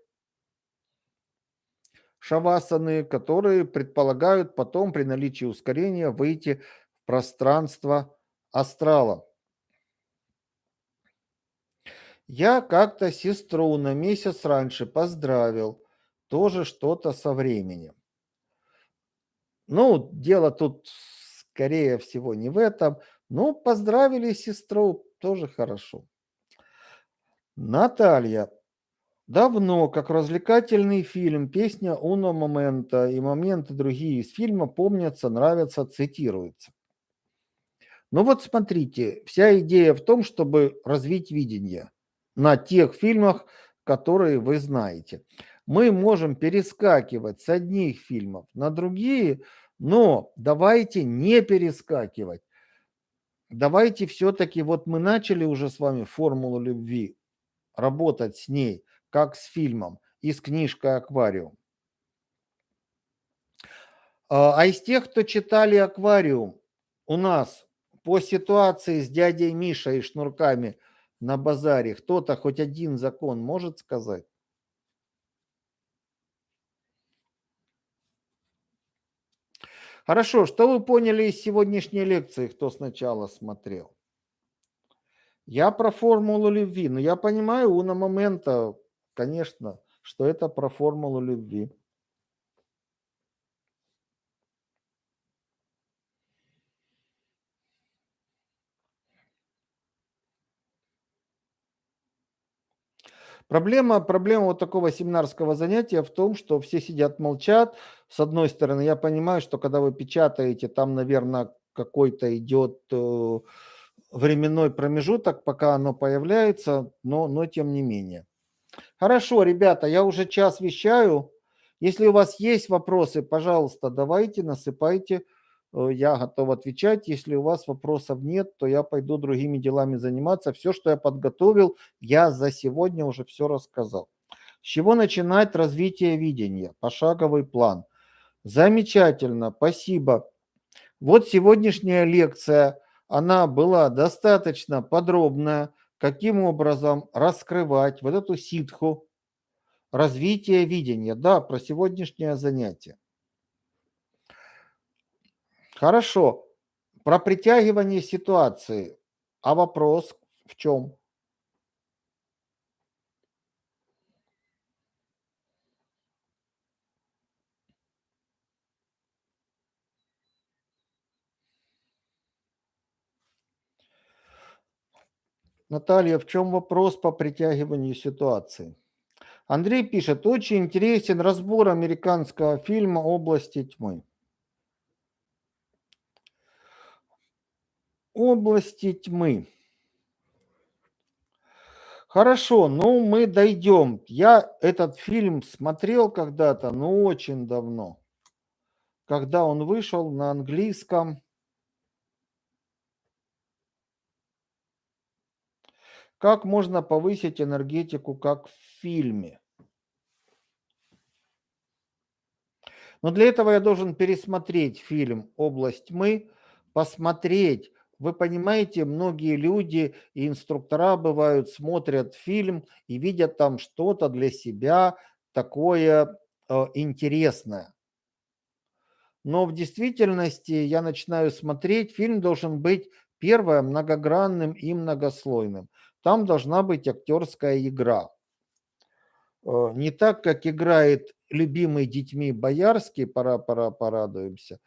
шавасаны, которые предполагают потом при наличии ускорения выйти в пространство астрала. Я как-то сестру на месяц раньше поздравил тоже что-то со временем. Ну, дело тут, скорее всего, не в этом. Но поздравили сестру, тоже хорошо. Наталья. Давно, как развлекательный фильм, песня «Уно момента» и моменты другие из фильма помнятся, нравятся, цитируются. Ну вот смотрите, вся идея в том, чтобы развить видение на тех фильмах, которые вы знаете мы можем перескакивать с одних фильмов на другие, но давайте не перескакивать. Давайте все-таки, вот мы начали уже с вами формулу любви, работать с ней, как с фильмом и с книжкой «Аквариум». А, а из тех, кто читали «Аквариум», у нас по ситуации с дядей Мишей и шнурками на базаре, кто-то хоть один закон может сказать? Хорошо, что вы поняли из сегодняшней лекции, кто сначала смотрел? Я про формулу любви. Но я понимаю, у на момента, конечно, что это про формулу любви. Проблема, проблема вот такого семинарского занятия в том, что все сидят, молчат. С одной стороны, я понимаю, что когда вы печатаете, там, наверное, какой-то идет э, временной промежуток, пока оно появляется, но, но тем не менее. Хорошо, ребята, я уже час вещаю. Если у вас есть вопросы, пожалуйста, давайте, насыпайте. Э, я готов отвечать. Если у вас вопросов нет, то я пойду другими делами заниматься. Все, что я подготовил, я за сегодня уже все рассказал. С чего начинать развитие видения? Пошаговый план. Замечательно, спасибо. Вот сегодняшняя лекция, она была достаточно подробная. Каким образом раскрывать вот эту ситху, развитие видения. Да, про сегодняшнее занятие. Хорошо. Про притягивание ситуации. А вопрос в чем? Наталья, в чем вопрос по притягиванию ситуации? Андрей пишет, очень интересен разбор американского фильма «Области тьмы». области тьмы. Хорошо, ну мы дойдем. Я этот фильм смотрел когда-то, но очень давно. Когда он вышел на английском. Как можно повысить энергетику, как в фильме? Но для этого я должен пересмотреть фильм «Область тьмы», посмотреть. Вы понимаете, многие люди и инструктора бывают, смотрят фильм и видят там что-то для себя такое э, интересное. Но в действительности я начинаю смотреть, фильм должен быть, первое, многогранным и многослойным. Там должна быть актерская игра. Э, не так, как играет любимый детьми Боярский, пора, пора, порадуемся,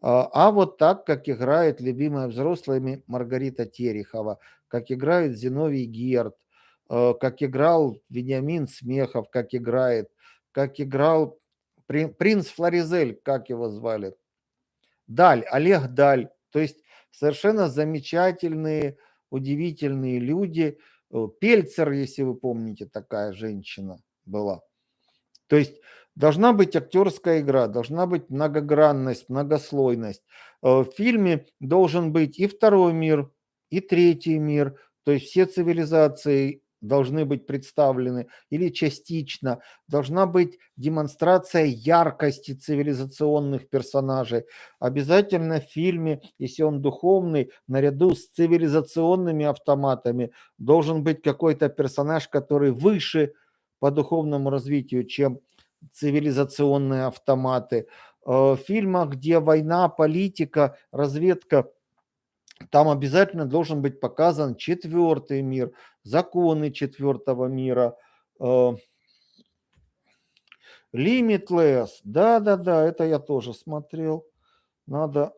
а, а вот так, как играет любимая взрослыми Маргарита Терехова, как играет Зиновий Герд, э, как играл Вениамин Смехов, как играет, как играл принц Флоризель, как его звали, Даль, Олег Даль. То есть совершенно замечательные, удивительные люди. Э, Пельцер, если вы помните, такая женщина была. То есть должна быть актерская игра, должна быть многогранность, многослойность. Э, в фильме должен быть и второй мир, и третий мир, то есть все цивилизации должны быть представлены или частично. Должна быть демонстрация яркости цивилизационных персонажей. Обязательно в фильме, если он духовный, наряду с цивилизационными автоматами должен быть какой-то персонаж, который выше по духовному развитию, чем цивилизационные автоматы. Э, в фильмах, где война, политика, разведка, там обязательно должен быть показан четвертый мир, законы четвертого мира. Э, Limitless, да-да-да, это я тоже смотрел. Надо,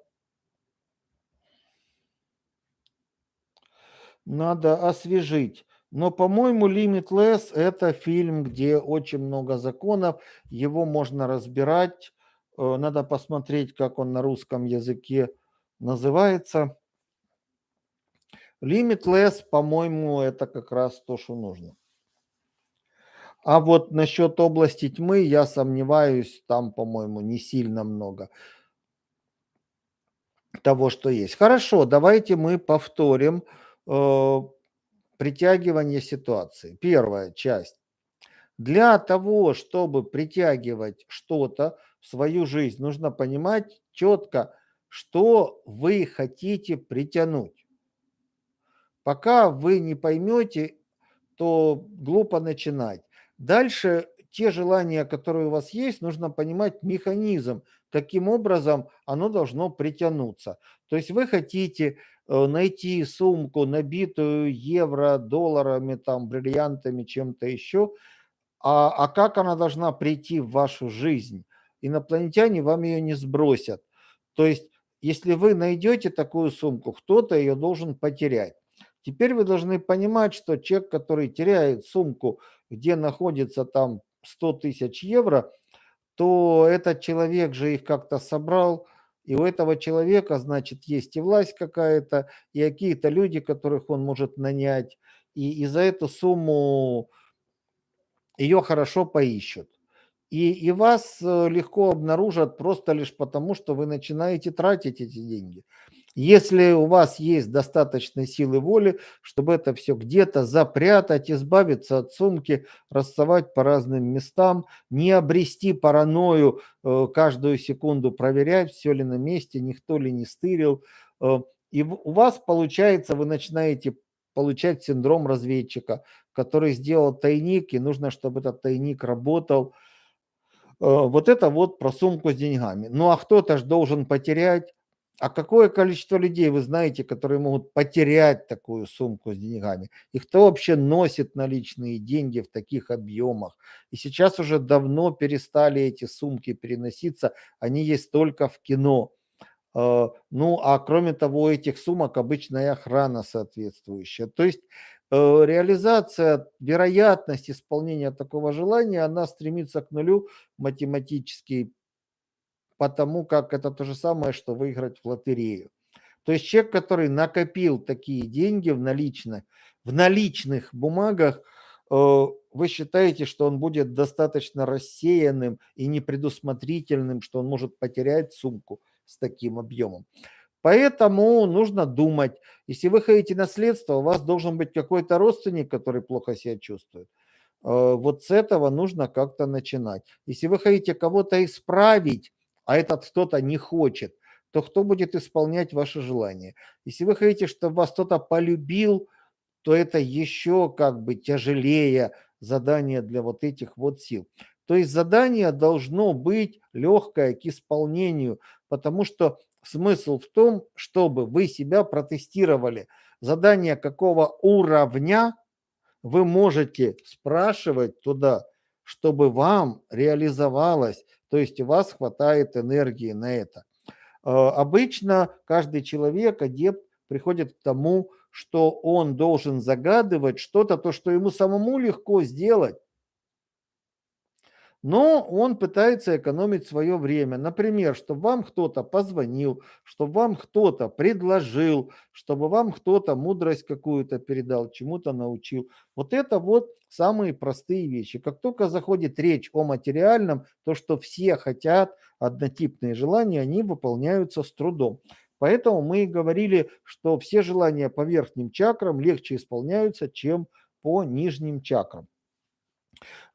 надо освежить. Но, по-моему, Limitless– это фильм, где очень много законов, его можно разбирать. Э, надо посмотреть, как он на русском языке называется. Limitless, по-моему, это как раз то, что нужно. А вот насчет области тьмы я сомневаюсь, там, по-моему, не сильно много того, что есть. Хорошо, давайте мы повторим э, притягивание ситуации. Первая часть. Для того, чтобы притягивать что-то в свою жизнь, нужно понимать четко, что вы хотите притянуть. Пока вы не поймете, то глупо начинать. Дальше те желания, которые у вас есть, нужно понимать механизм, каким образом оно должно притянуться. То есть вы хотите Э, найти сумку, набитую евро, долларами, там, бриллиантами, чем-то еще, а, а как она должна прийти в вашу жизнь? Инопланетяне вам ее не сбросят. То есть, если вы найдете такую сумку, кто-то ее должен потерять. Теперь вы должны понимать, что человек, который теряет сумку, где находится там 100 тысяч евро, то этот человек же их как-то собрал, и у этого человека, значит, есть и власть какая-то, и какие-то люди, которых он может нанять. И, и за эту сумму ее хорошо поищут. И, и вас э, легко обнаружат просто лишь потому, что вы начинаете тратить эти деньги. Если у вас есть достаточно силы воли, чтобы это все где-то запрятать, избавиться от сумки, рассовать по разным местам, не обрести паранойю, э, каждую секунду проверять, все ли на месте, никто ли не стырил. Э, и у вас получается, вы начинаете получать синдром разведчика, который сделал тайник, и нужно, чтобы этот тайник работал. Э, вот это вот про сумку с деньгами. Ну а кто-то же должен потерять а какое количество людей вы знаете, которые могут потерять такую сумку с деньгами? И кто вообще носит наличные деньги в таких объемах? И сейчас уже давно перестали эти сумки переноситься, они есть только в кино. А, ну, а кроме того, этих сумок обычная охрана соответствующая. То есть э, реализация, вероятность исполнения такого желания, она стремится к нулю математически потому как это то же самое, что выиграть в лотерею. То есть человек, который накопил такие деньги в наличных, в наличных бумагах, э, вы считаете, что он будет достаточно рассеянным и непредусмотрительным, что он может потерять сумку с таким объемом. Поэтому нужно думать. Если вы хотите наследство, у вас должен быть какой-то родственник, который плохо себя чувствует. Э, вот с этого нужно как-то начинать. Если вы хотите кого-то исправить, а этот кто-то не хочет, то кто будет исполнять ваши желания? Если вы хотите, чтобы вас кто-то полюбил, то это еще как бы тяжелее задание для вот этих вот сил. То есть задание должно быть легкое к исполнению, потому что смысл в том, чтобы вы себя протестировали. Задание какого уровня вы можете спрашивать туда, чтобы вам реализовалось, то есть у вас хватает энергии на это. А, обычно каждый человек, адепт, приходит к тому, что он должен загадывать что-то, то, что ему самому легко сделать, но он пытается экономить свое время. Например, чтобы вам кто-то позвонил, чтобы вам кто-то предложил, чтобы вам кто-то мудрость какую-то передал, чему-то научил. Вот это вот самые простые вещи. Как только заходит речь о материальном, то, что все хотят, однотипные желания, они выполняются с трудом. Поэтому мы и говорили, что все желания по верхним чакрам легче исполняются, чем по нижним чакрам.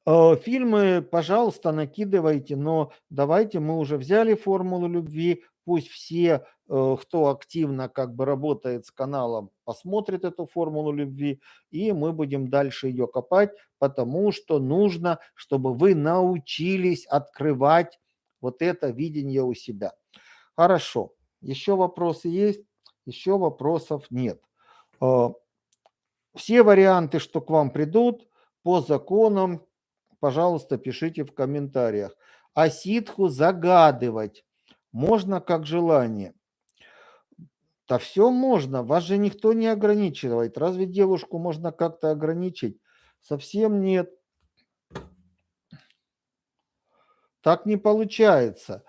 Э, фильмы, пожалуйста, накидывайте, но давайте мы уже взяли формулу любви, пусть все, э, кто активно как бы работает с каналом, посмотрит эту формулу любви, и мы будем дальше ее копать, потому что нужно, чтобы вы научились открывать вот это видение у себя. Хорошо. Еще вопросы есть? Еще вопросов нет. Э, все варианты, что к вам придут, по законам пожалуйста, пишите в комментариях. А ситху загадывать можно как желание. Да все можно, вас же никто не ограничивает. Разве девушку можно как-то ограничить? Совсем нет. Так не получается.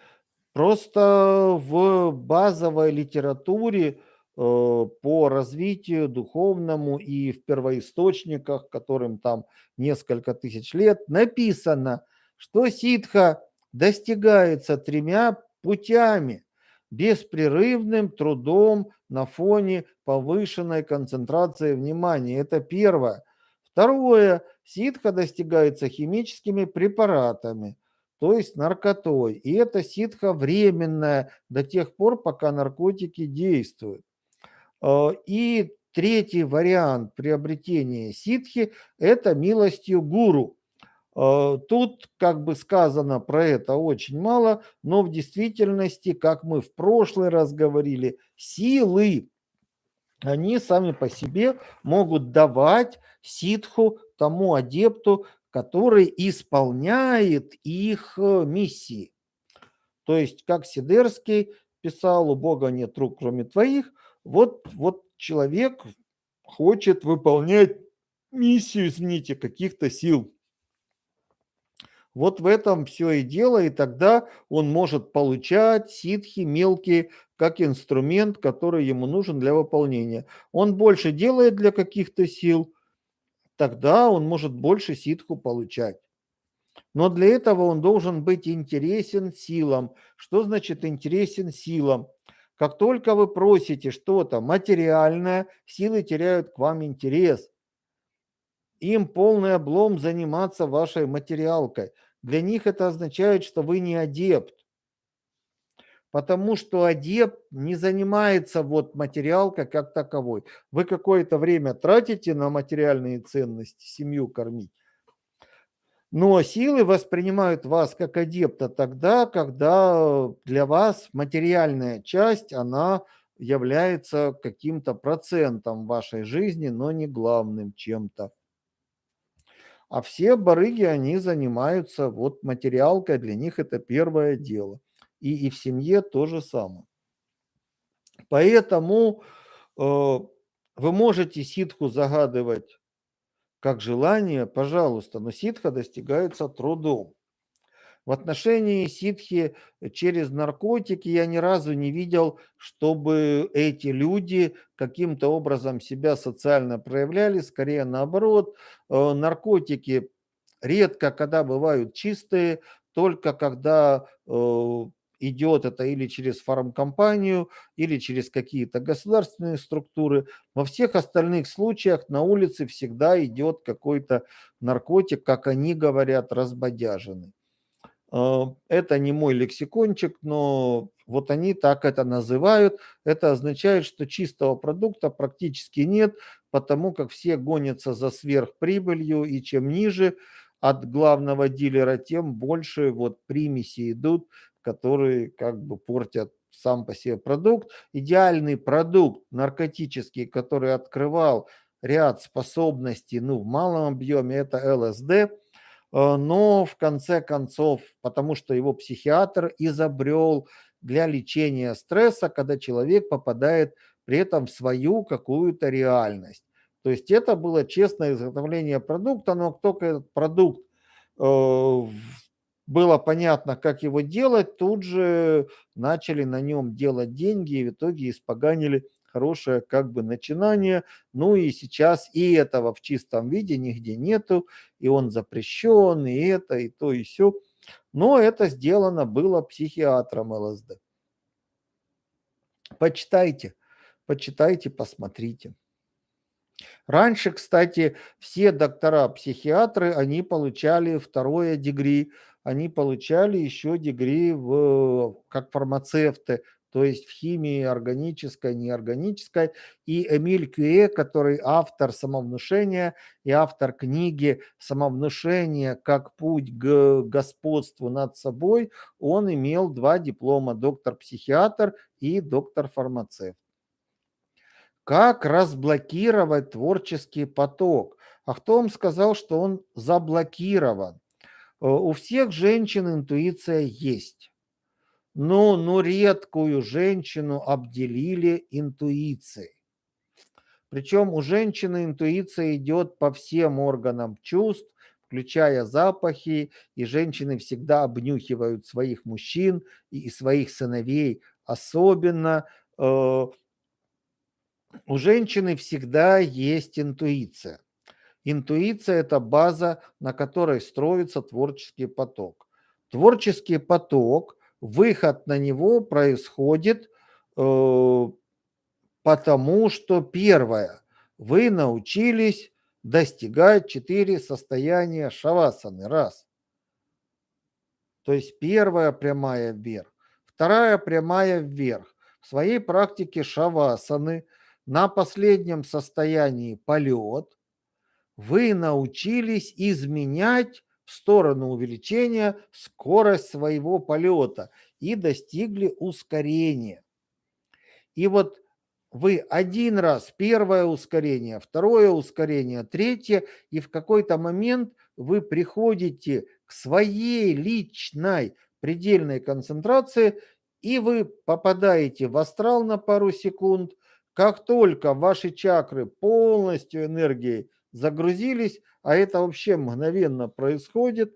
Просто в базовой литературе по развитию духовному и в первоисточниках, которым там несколько тысяч лет, написано, что ситха достигается тремя путями. Беспрерывным трудом на фоне повышенной концентрации внимания. Это первое. Второе. Ситха достигается химическими препаратами, то есть наркотой. И это ситха временная до тех пор, пока наркотики действуют. Э, и третий вариант приобретения ситхи – это милостью гуру. Э, тут как бы сказано про это очень мало, но в действительности, как мы в прошлый раз говорили, силы, они сами по себе могут давать ситху тому адепту, который исполняет их э, миссии. То есть, как Сидерский писал, у Бога нет рук, кроме твоих – вот, вот человек хочет выполнять миссию, извините, каких-то сил. Вот в этом все и дело, и тогда он может получать ситхи мелкие как инструмент, который ему нужен для выполнения. Он больше делает для каких-то сил, тогда он может больше ситху получать. Но для этого он должен быть интересен силам. Что значит интересен силам? Как только вы просите что-то материальное, силы теряют к вам интерес. Им полный облом заниматься вашей материалкой. Для них это означает, что вы не адепт. Потому что адепт не занимается вот материалкой как таковой. Вы какое-то время тратите на материальные ценности, семью кормить. Но силы воспринимают вас как адепта тогда, когда для вас материальная часть, она является каким-то процентом вашей жизни, но не главным чем-то. А все барыги, они занимаются вот материалкой, для них это первое дело. И, и в семье то же самое. Поэтому э, вы можете ситху загадывать как желание, пожалуйста, но ситха достигается трудом. В отношении ситхи через наркотики я ни разу не видел, чтобы эти люди каким-то образом себя социально проявляли, скорее наоборот. Э, наркотики редко когда бывают чистые, только когда э, идет это или через фармкомпанию, или через какие-то государственные структуры. Во всех остальных случаях на улице всегда идет какой-то наркотик, как они говорят, разбодяженный. Э, это не мой лексикончик, но вот они так это называют. Это означает, что чистого продукта практически нет, потому как все гонятся за сверхприбылью, и чем ниже от главного дилера, тем больше вот примеси идут, которые как бы портят сам по себе продукт. Идеальный продукт наркотический, который открывал ряд способностей ну, в малом объеме, это ЛСД – Э, но в конце концов, потому что его психиатр изобрел для лечения стресса, когда человек попадает при этом в свою какую-то реальность. То есть это было честное изготовление продукта, но только этот продукт э, было понятно, как его делать, тут же начали на нем делать деньги и в итоге испоганили хорошее как бы начинание. Ну и сейчас и этого в чистом виде нигде нету, и он запрещен, и это, и то, и все. Но это сделано было психиатром ЛСД. Почитайте, почитайте, посмотрите. Раньше, кстати, все доктора-психиатры, они получали второе дегри, они получали еще дегри в, как фармацевты, то есть в химии органической, неорганической. И Эмиль Кюэ, который автор самовнушения и автор книги «Самовнушение как путь к господству над собой», он имел два диплома – доктор-психиатр и доктор-фармацевт. Как разблокировать творческий поток? А кто вам сказал, что он заблокирован? Э, у всех женщин интуиция есть но, но редкую женщину обделили интуицией. Причем у женщины интуиция идет по всем органам чувств, включая запахи, и женщины всегда обнюхивают своих мужчин и своих сыновей особенно. Э, у женщины всегда есть интуиция. Интуиция – это база, на которой строится творческий поток. Творческий поток – выход на него происходит э, потому, что первое, вы научились достигать четыре состояния шавасаны. Раз. То есть первая прямая вверх. Вторая прямая вверх. В своей практике шавасаны на последнем состоянии полет вы научились изменять в сторону увеличения скорость своего полета и достигли ускорения. И вот вы один раз, первое ускорение, второе ускорение, третье, и в какой-то момент вы приходите к своей личной предельной концентрации, и вы попадаете в астрал на пару секунд. Как только ваши чакры полностью энергией загрузились, а это вообще мгновенно происходит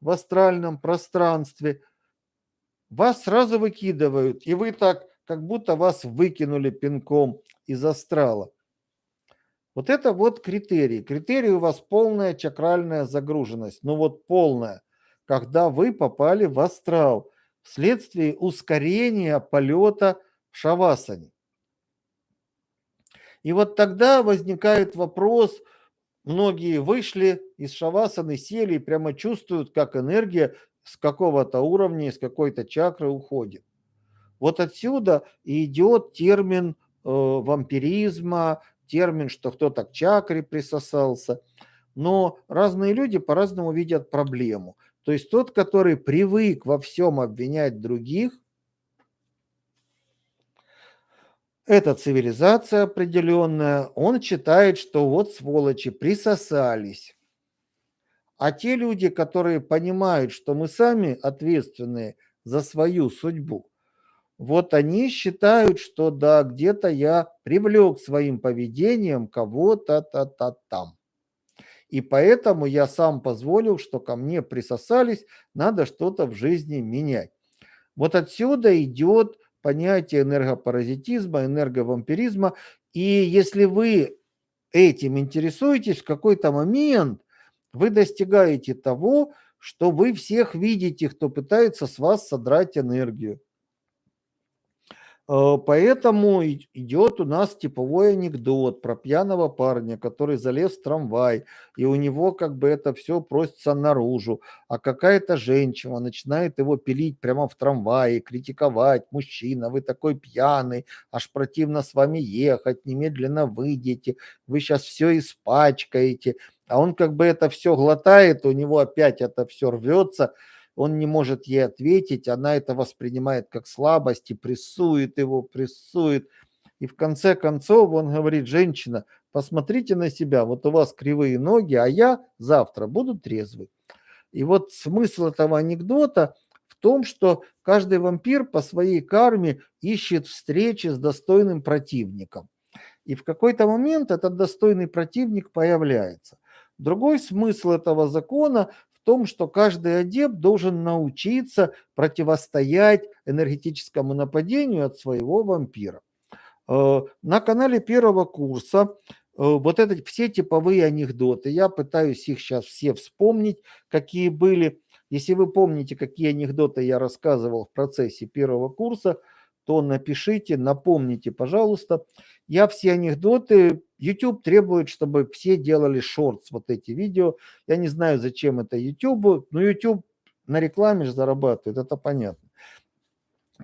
в астральном пространстве, вас сразу выкидывают, и вы так, как будто вас выкинули пинком из астрала. Вот это вот критерий. Критерий у вас полная чакральная загруженность. Ну вот полная. Когда вы попали в астрал вследствие ускорения полета в шавасане. И вот тогда возникает вопрос – Многие вышли из шавасаны, сели и прямо чувствуют, как энергия с какого-то уровня, с какой-то чакры уходит. Вот отсюда идет термин э, вампиризма, термин, что кто-то к чакре присосался. Но разные люди по-разному видят проблему. То есть тот, который привык во всем обвинять других, эта цивилизация определенная, он считает, что вот сволочи присосались. А те люди, которые понимают, что мы сами ответственны за свою судьбу, вот они считают, что да, где-то я привлек своим поведением кого-то-то-то там. И поэтому я сам позволил, что ко мне присосались, надо что-то в жизни менять. Вот отсюда идет понятие энергопаразитизма, энерговампиризма. И если вы этим интересуетесь, в какой-то момент вы достигаете того, что вы всех видите, кто пытается с вас содрать энергию. Э, поэтому идет у нас типовой анекдот про пьяного парня, который залез в трамвай, и у него как бы это все просится наружу, а какая-то женщина начинает его пилить прямо в трамвае, критиковать, мужчина, вы такой пьяный, аж противно с вами ехать, немедленно выйдете, вы сейчас все испачкаете, а он как бы это все глотает, у него опять это все рвется, он не может ей ответить, она это воспринимает как слабость и прессует его, прессует. И в конце концов он говорит, женщина, посмотрите на себя, вот у вас кривые ноги, а я завтра буду трезвый. И вот смысл этого анекдота в том, что каждый вампир по своей карме ищет встречи с достойным противником. И в какой-то момент этот достойный противник появляется. Другой смысл этого закона том, что каждый адепт должен научиться противостоять энергетическому нападению от своего вампира. Э, на канале первого курса э, вот это все типовые анекдоты, я пытаюсь их сейчас все вспомнить, какие были. Если вы помните, какие анекдоты я рассказывал в процессе первого курса, то напишите, напомните, пожалуйста. Я все анекдоты, YouTube требует, чтобы все делали шортс, вот эти видео. Я не знаю, зачем это YouTube, но YouTube на рекламе же зарабатывает, это понятно.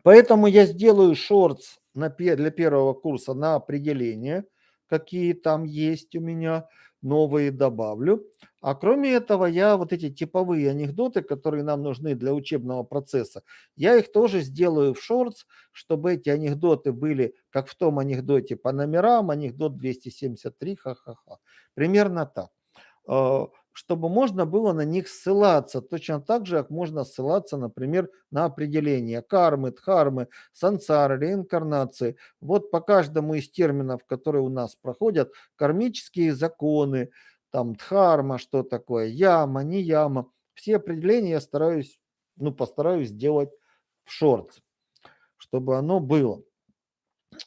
Поэтому я сделаю шортс для первого курса на определение, какие там есть у меня новые добавлю. А кроме этого, я вот эти типовые анекдоты, которые нам нужны для учебного процесса, я их тоже сделаю в шортс, чтобы эти анекдоты были, как в том анекдоте по номерам, анекдот 273, ха-ха-ха. Примерно так. Чтобы можно было на них ссылаться, точно так же, как можно ссылаться, например, на определение кармы, дхармы, сансары, реинкарнации. Вот по каждому из терминов, которые у нас проходят, кармические законы, там дхарма, что такое, яма, не яма, все определения я стараюсь, ну, постараюсь сделать в шорт, чтобы оно было.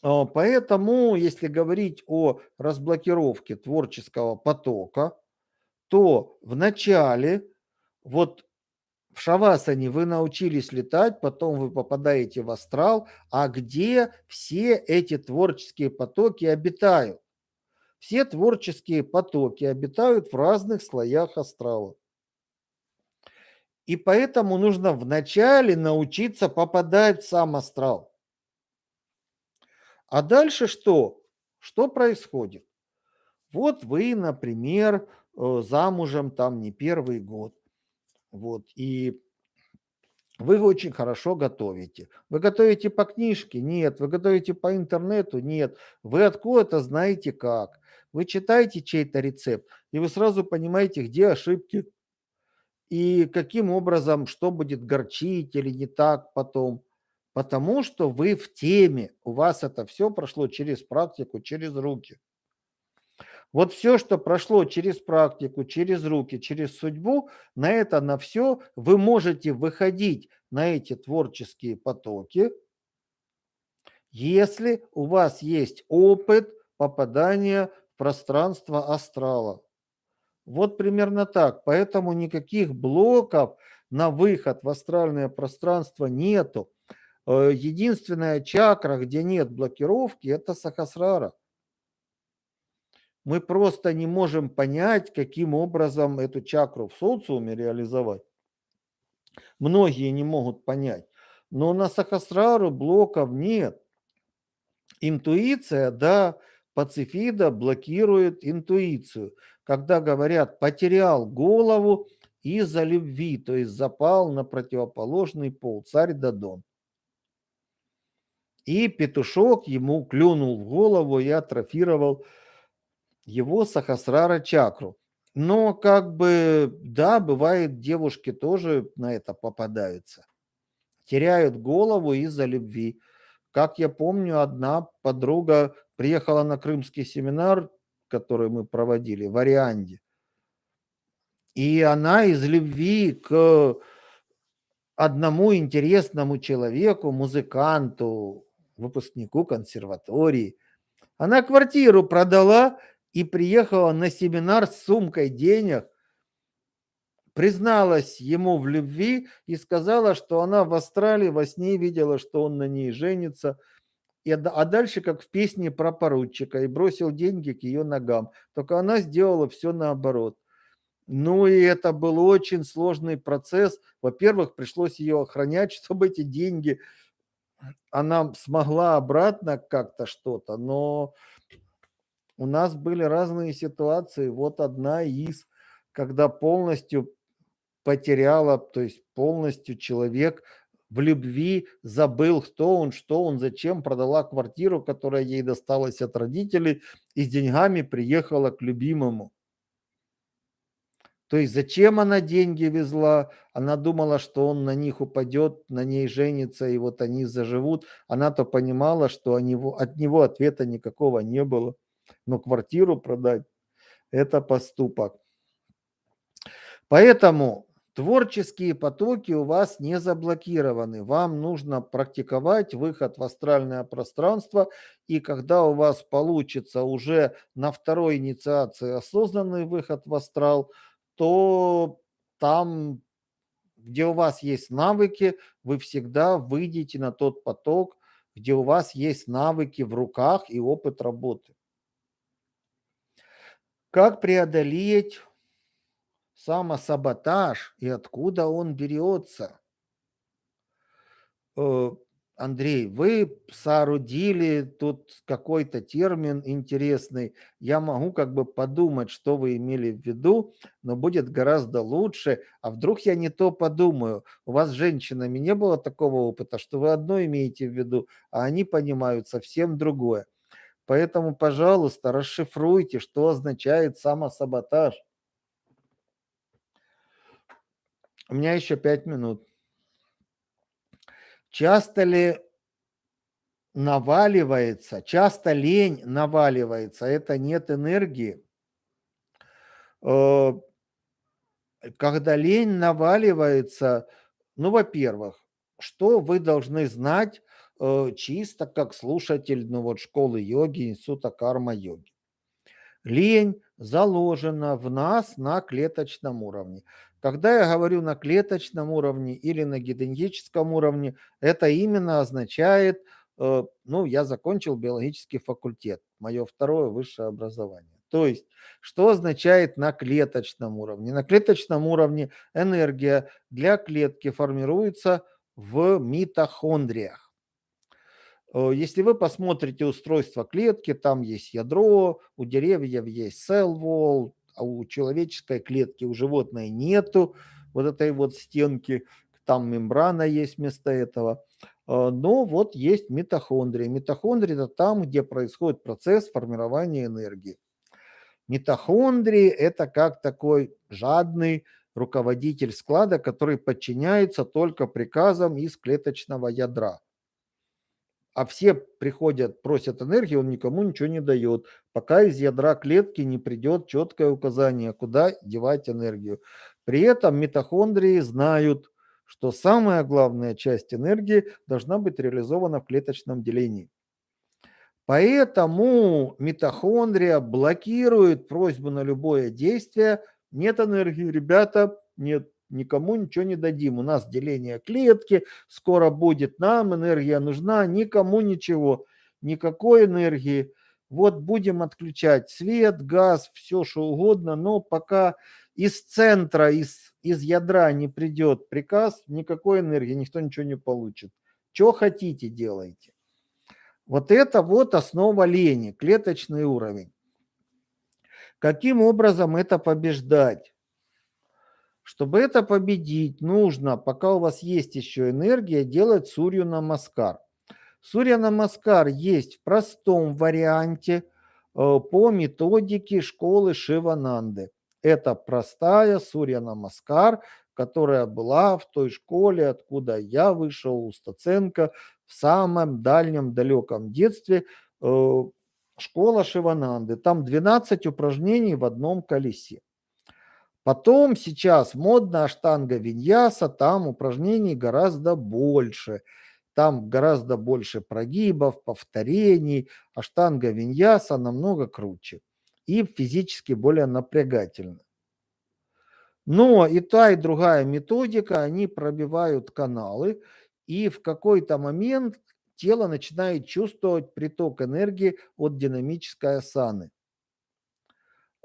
А, поэтому, если говорить о разблокировке творческого потока, то в начале, вот в шавасане вы научились летать, потом вы попадаете в астрал, а где все эти творческие потоки обитают? Все творческие потоки обитают в разных слоях астрала. И поэтому нужно вначале научиться попадать в сам астрал. А дальше что? Что происходит? Вот вы, например, замужем там не первый год. Вот, и вы очень хорошо готовите. Вы готовите по книжке? Нет. Вы готовите по интернету? Нет. Вы откуда-то знаете как. Вы читаете чей-то рецепт, и вы сразу понимаете, где ошибки, и каким образом, что будет горчить или не так потом. Потому что вы в теме, у вас это все прошло через практику, через руки. Вот все, что прошло через практику, через руки, через судьбу, на это, на все вы можете выходить на эти творческие потоки, если у вас есть опыт попадания в пространство астрала. Вот примерно так. Поэтому никаких блоков на выход в астральное пространство нету. Э, единственная чакра, где нет блокировки, это Сахасрара мы просто не можем понять, каким образом эту чакру в социуме реализовать. Многие не могут понять. Но на Сахасрару блоков нет. Интуиция, да, пацифида блокирует интуицию. Когда говорят «потерял голову из-за любви», то есть запал на противоположный пол, царь Дадон. И петушок ему клюнул в голову и атрофировал его сахасрара чакру. Но как бы, да, бывает, девушки тоже на это попадаются. Теряют голову из-за любви. Как я помню, одна подруга приехала на крымский семинар, который мы проводили в Арианде. И она из любви к одному интересному человеку, музыканту, выпускнику консерватории, она квартиру продала и приехала на семинар с сумкой денег, призналась ему в любви и сказала, что она в Австралии во сне видела, что он на ней женится. И, а дальше, как в песне про поручика, и бросил деньги к ее ногам. Только она сделала все наоборот. Ну и это был очень сложный процесс. Во-первых, пришлось ее охранять, [laughs] чтобы эти деньги она смогла обратно как-то что-то, но у нас были разные ситуации. Вот одна из, когда полностью потеряла, то есть полностью человек в любви забыл, кто он, что он, зачем, продала квартиру, которая ей досталась от родителей, и с деньгами приехала к любимому. То есть зачем она деньги везла? Она думала, что он на них упадет, на ней женится, и вот они заживут. Она-то понимала, что от него, от него ответа никакого не было. Но квартиру продать – это поступок. Поэтому творческие потоки у вас не заблокированы. Вам нужно практиковать выход в астральное пространство. И когда у вас получится уже на второй инициации осознанный выход в астрал – то там, где у вас есть навыки, вы всегда выйдете на тот поток, где у вас есть навыки в руках и опыт работы. Как преодолеть самосаботаж и откуда он берется? Э, Андрей, вы соорудили тут какой-то термин интересный. Я могу как бы подумать, что вы имели в виду, но будет гораздо лучше. А вдруг я не то подумаю? У вас с женщинами не было такого опыта, что вы одно имеете в виду, а они понимают совсем другое. Поэтому, пожалуйста, расшифруйте, что означает самосаботаж. У меня еще пять минут. Часто ли наваливается, часто лень наваливается, это нет энергии. Э, когда лень наваливается, ну, во-первых, что вы должны знать чисто как слушатель ну, вот, школы йоги, института карма-йоги. Лень заложена в нас на клеточном уровне. Когда я говорю на клеточном уровне или на генетическом уровне, это именно означает, э, ну, я закончил биологический факультет, мое второе высшее образование. То есть, что означает на клеточном уровне? На клеточном уровне энергия для клетки формируется в митохондриях. Э, если вы посмотрите устройство клетки, там есть ядро, у деревьев есть cell wall, а у человеческой клетки, у животной нету вот этой вот стенки, там мембрана есть вместо этого. А, но вот есть митохондрии. Митохондрии – это там, где происходит процесс формирования энергии. Митохондрии – это как такой жадный руководитель склада, который подчиняется только приказам из клеточного ядра а все приходят, просят энергии, он никому ничего не дает, пока из ядра клетки не придет четкое указание, куда девать энергию. При этом митохондрии знают, что самая главная часть энергии должна быть реализована в клеточном делении. Поэтому митохондрия блокирует просьбу на любое действие. Нет энергии, ребята, нет никому ничего не дадим. У нас деление клетки, скоро будет нам, энергия нужна, никому ничего, никакой энергии. Вот будем отключать свет, газ, все что угодно, но пока из центра, из, из ядра не придет приказ, никакой энергии, никто ничего не получит. Что хотите, делайте. Вот это вот основа лени, клеточный уровень. Каким образом это побеждать? Чтобы это победить, нужно, пока у вас есть еще энергия, делать Сурью Намаскар. Сурья Намаскар есть в простом варианте э, по методике школы Шивананды. Это простая Сурья Намаскар, которая была в той школе, откуда я вышел, у Стаценко, в самом дальнем далеком детстве. Э, школа Шивананды. Там 12 упражнений в одном колесе. Потом сейчас модно аштанга виньяса, там упражнений гораздо больше. Там гораздо больше прогибов, повторений. Аштанга виньяса намного круче и физически более напрягательно. Но и та, и другая методика, они пробивают каналы, и в какой-то момент тело начинает чувствовать приток энергии от динамической асаны.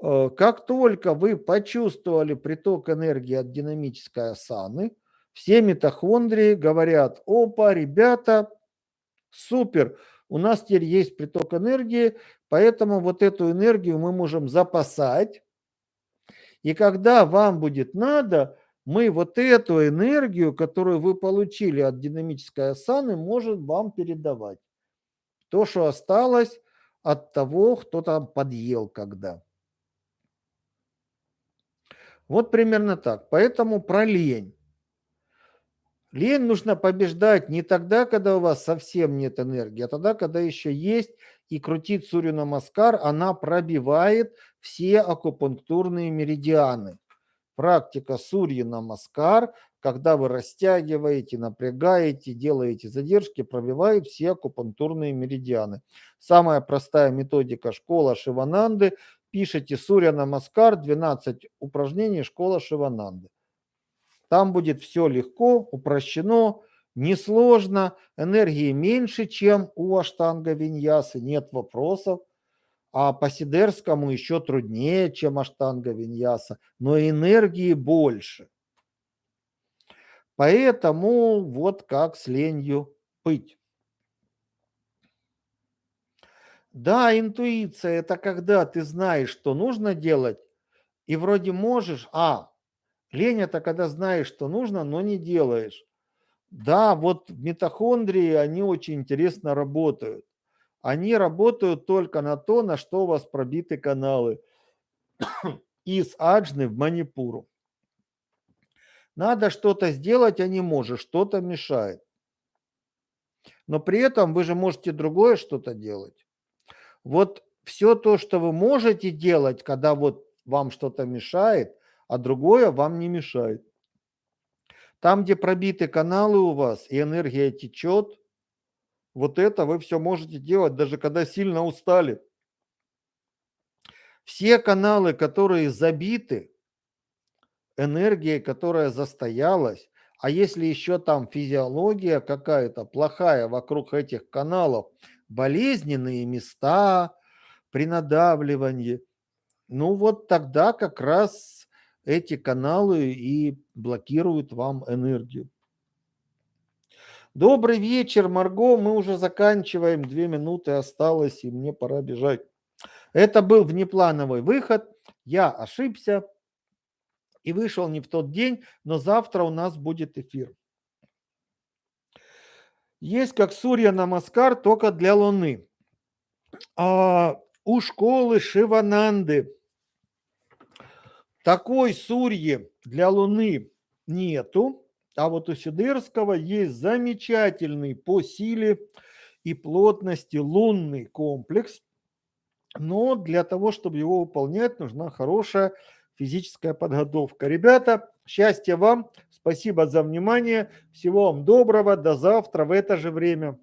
Э, как только вы почувствовали приток энергии от динамической асаны, все митохондрии говорят, опа, ребята, супер, у нас теперь есть приток энергии, поэтому вот эту энергию мы можем запасать. И когда вам будет надо, мы вот эту энергию, которую вы получили от динамической асаны, можем вам передавать. То, что осталось от того, кто там подъел когда. Вот примерно так. Поэтому про лень. Лень нужно побеждать не тогда, когда у вас совсем нет энергии, а тогда, когда еще есть, и крутить Сурью Намаскар, она пробивает все акупунктурные меридианы. Практика Сурьи Намаскар, когда вы растягиваете, напрягаете, делаете задержки, пробивает все акупунктурные меридианы. Самая простая методика школа Шивананды пишите Сурья Намаскар, 12 упражнений школа Шивананды. Там будет все легко, упрощено, несложно, энергии меньше, чем у Аштанга Виньясы, нет вопросов. А по Сидерскому еще труднее, чем Аштанга Виньяса, но энергии больше. Поэтому вот как с ленью быть. Да, интуиция– это когда ты знаешь, что нужно делать, и вроде можешь, а лень – это когда знаешь, что нужно, но не делаешь. Да, вот митохондрии, они очень интересно работают. Они работают только на то, на что у вас пробиты каналы [coughs] из Аджны в Манипуру. Надо что-то сделать, а не можешь, что-то мешает. Но при этом вы же можете другое что-то делать. Вот все то, что вы можете делать, когда вот вам что-то мешает, а другое вам не мешает. Там, где пробиты каналы у вас и энергия течет, вот это вы все можете делать, даже когда сильно устали. Все каналы, которые забиты, энергией, которая застоялась, а если еще там физиология какая-то плохая вокруг этих каналов, болезненные места при надавливании, ну вот тогда как раз эти каналы и блокируют вам энергию. Добрый вечер, Марго. Мы уже заканчиваем. Две минуты осталось, и мне пора бежать. Это был внеплановый выход. Я ошибся и вышел не в тот день, но завтра у нас будет эфир. Есть как Сурья Намаскар, только для Луны. А у школы Шивананды такой Сурьи для Луны нету, а вот у Сидерского есть замечательный по силе и плотности лунный комплекс, но для того, чтобы его выполнять, нужна хорошая физическая подготовка. Ребята, счастья вам, спасибо за внимание, всего вам доброго, до завтра в это же время.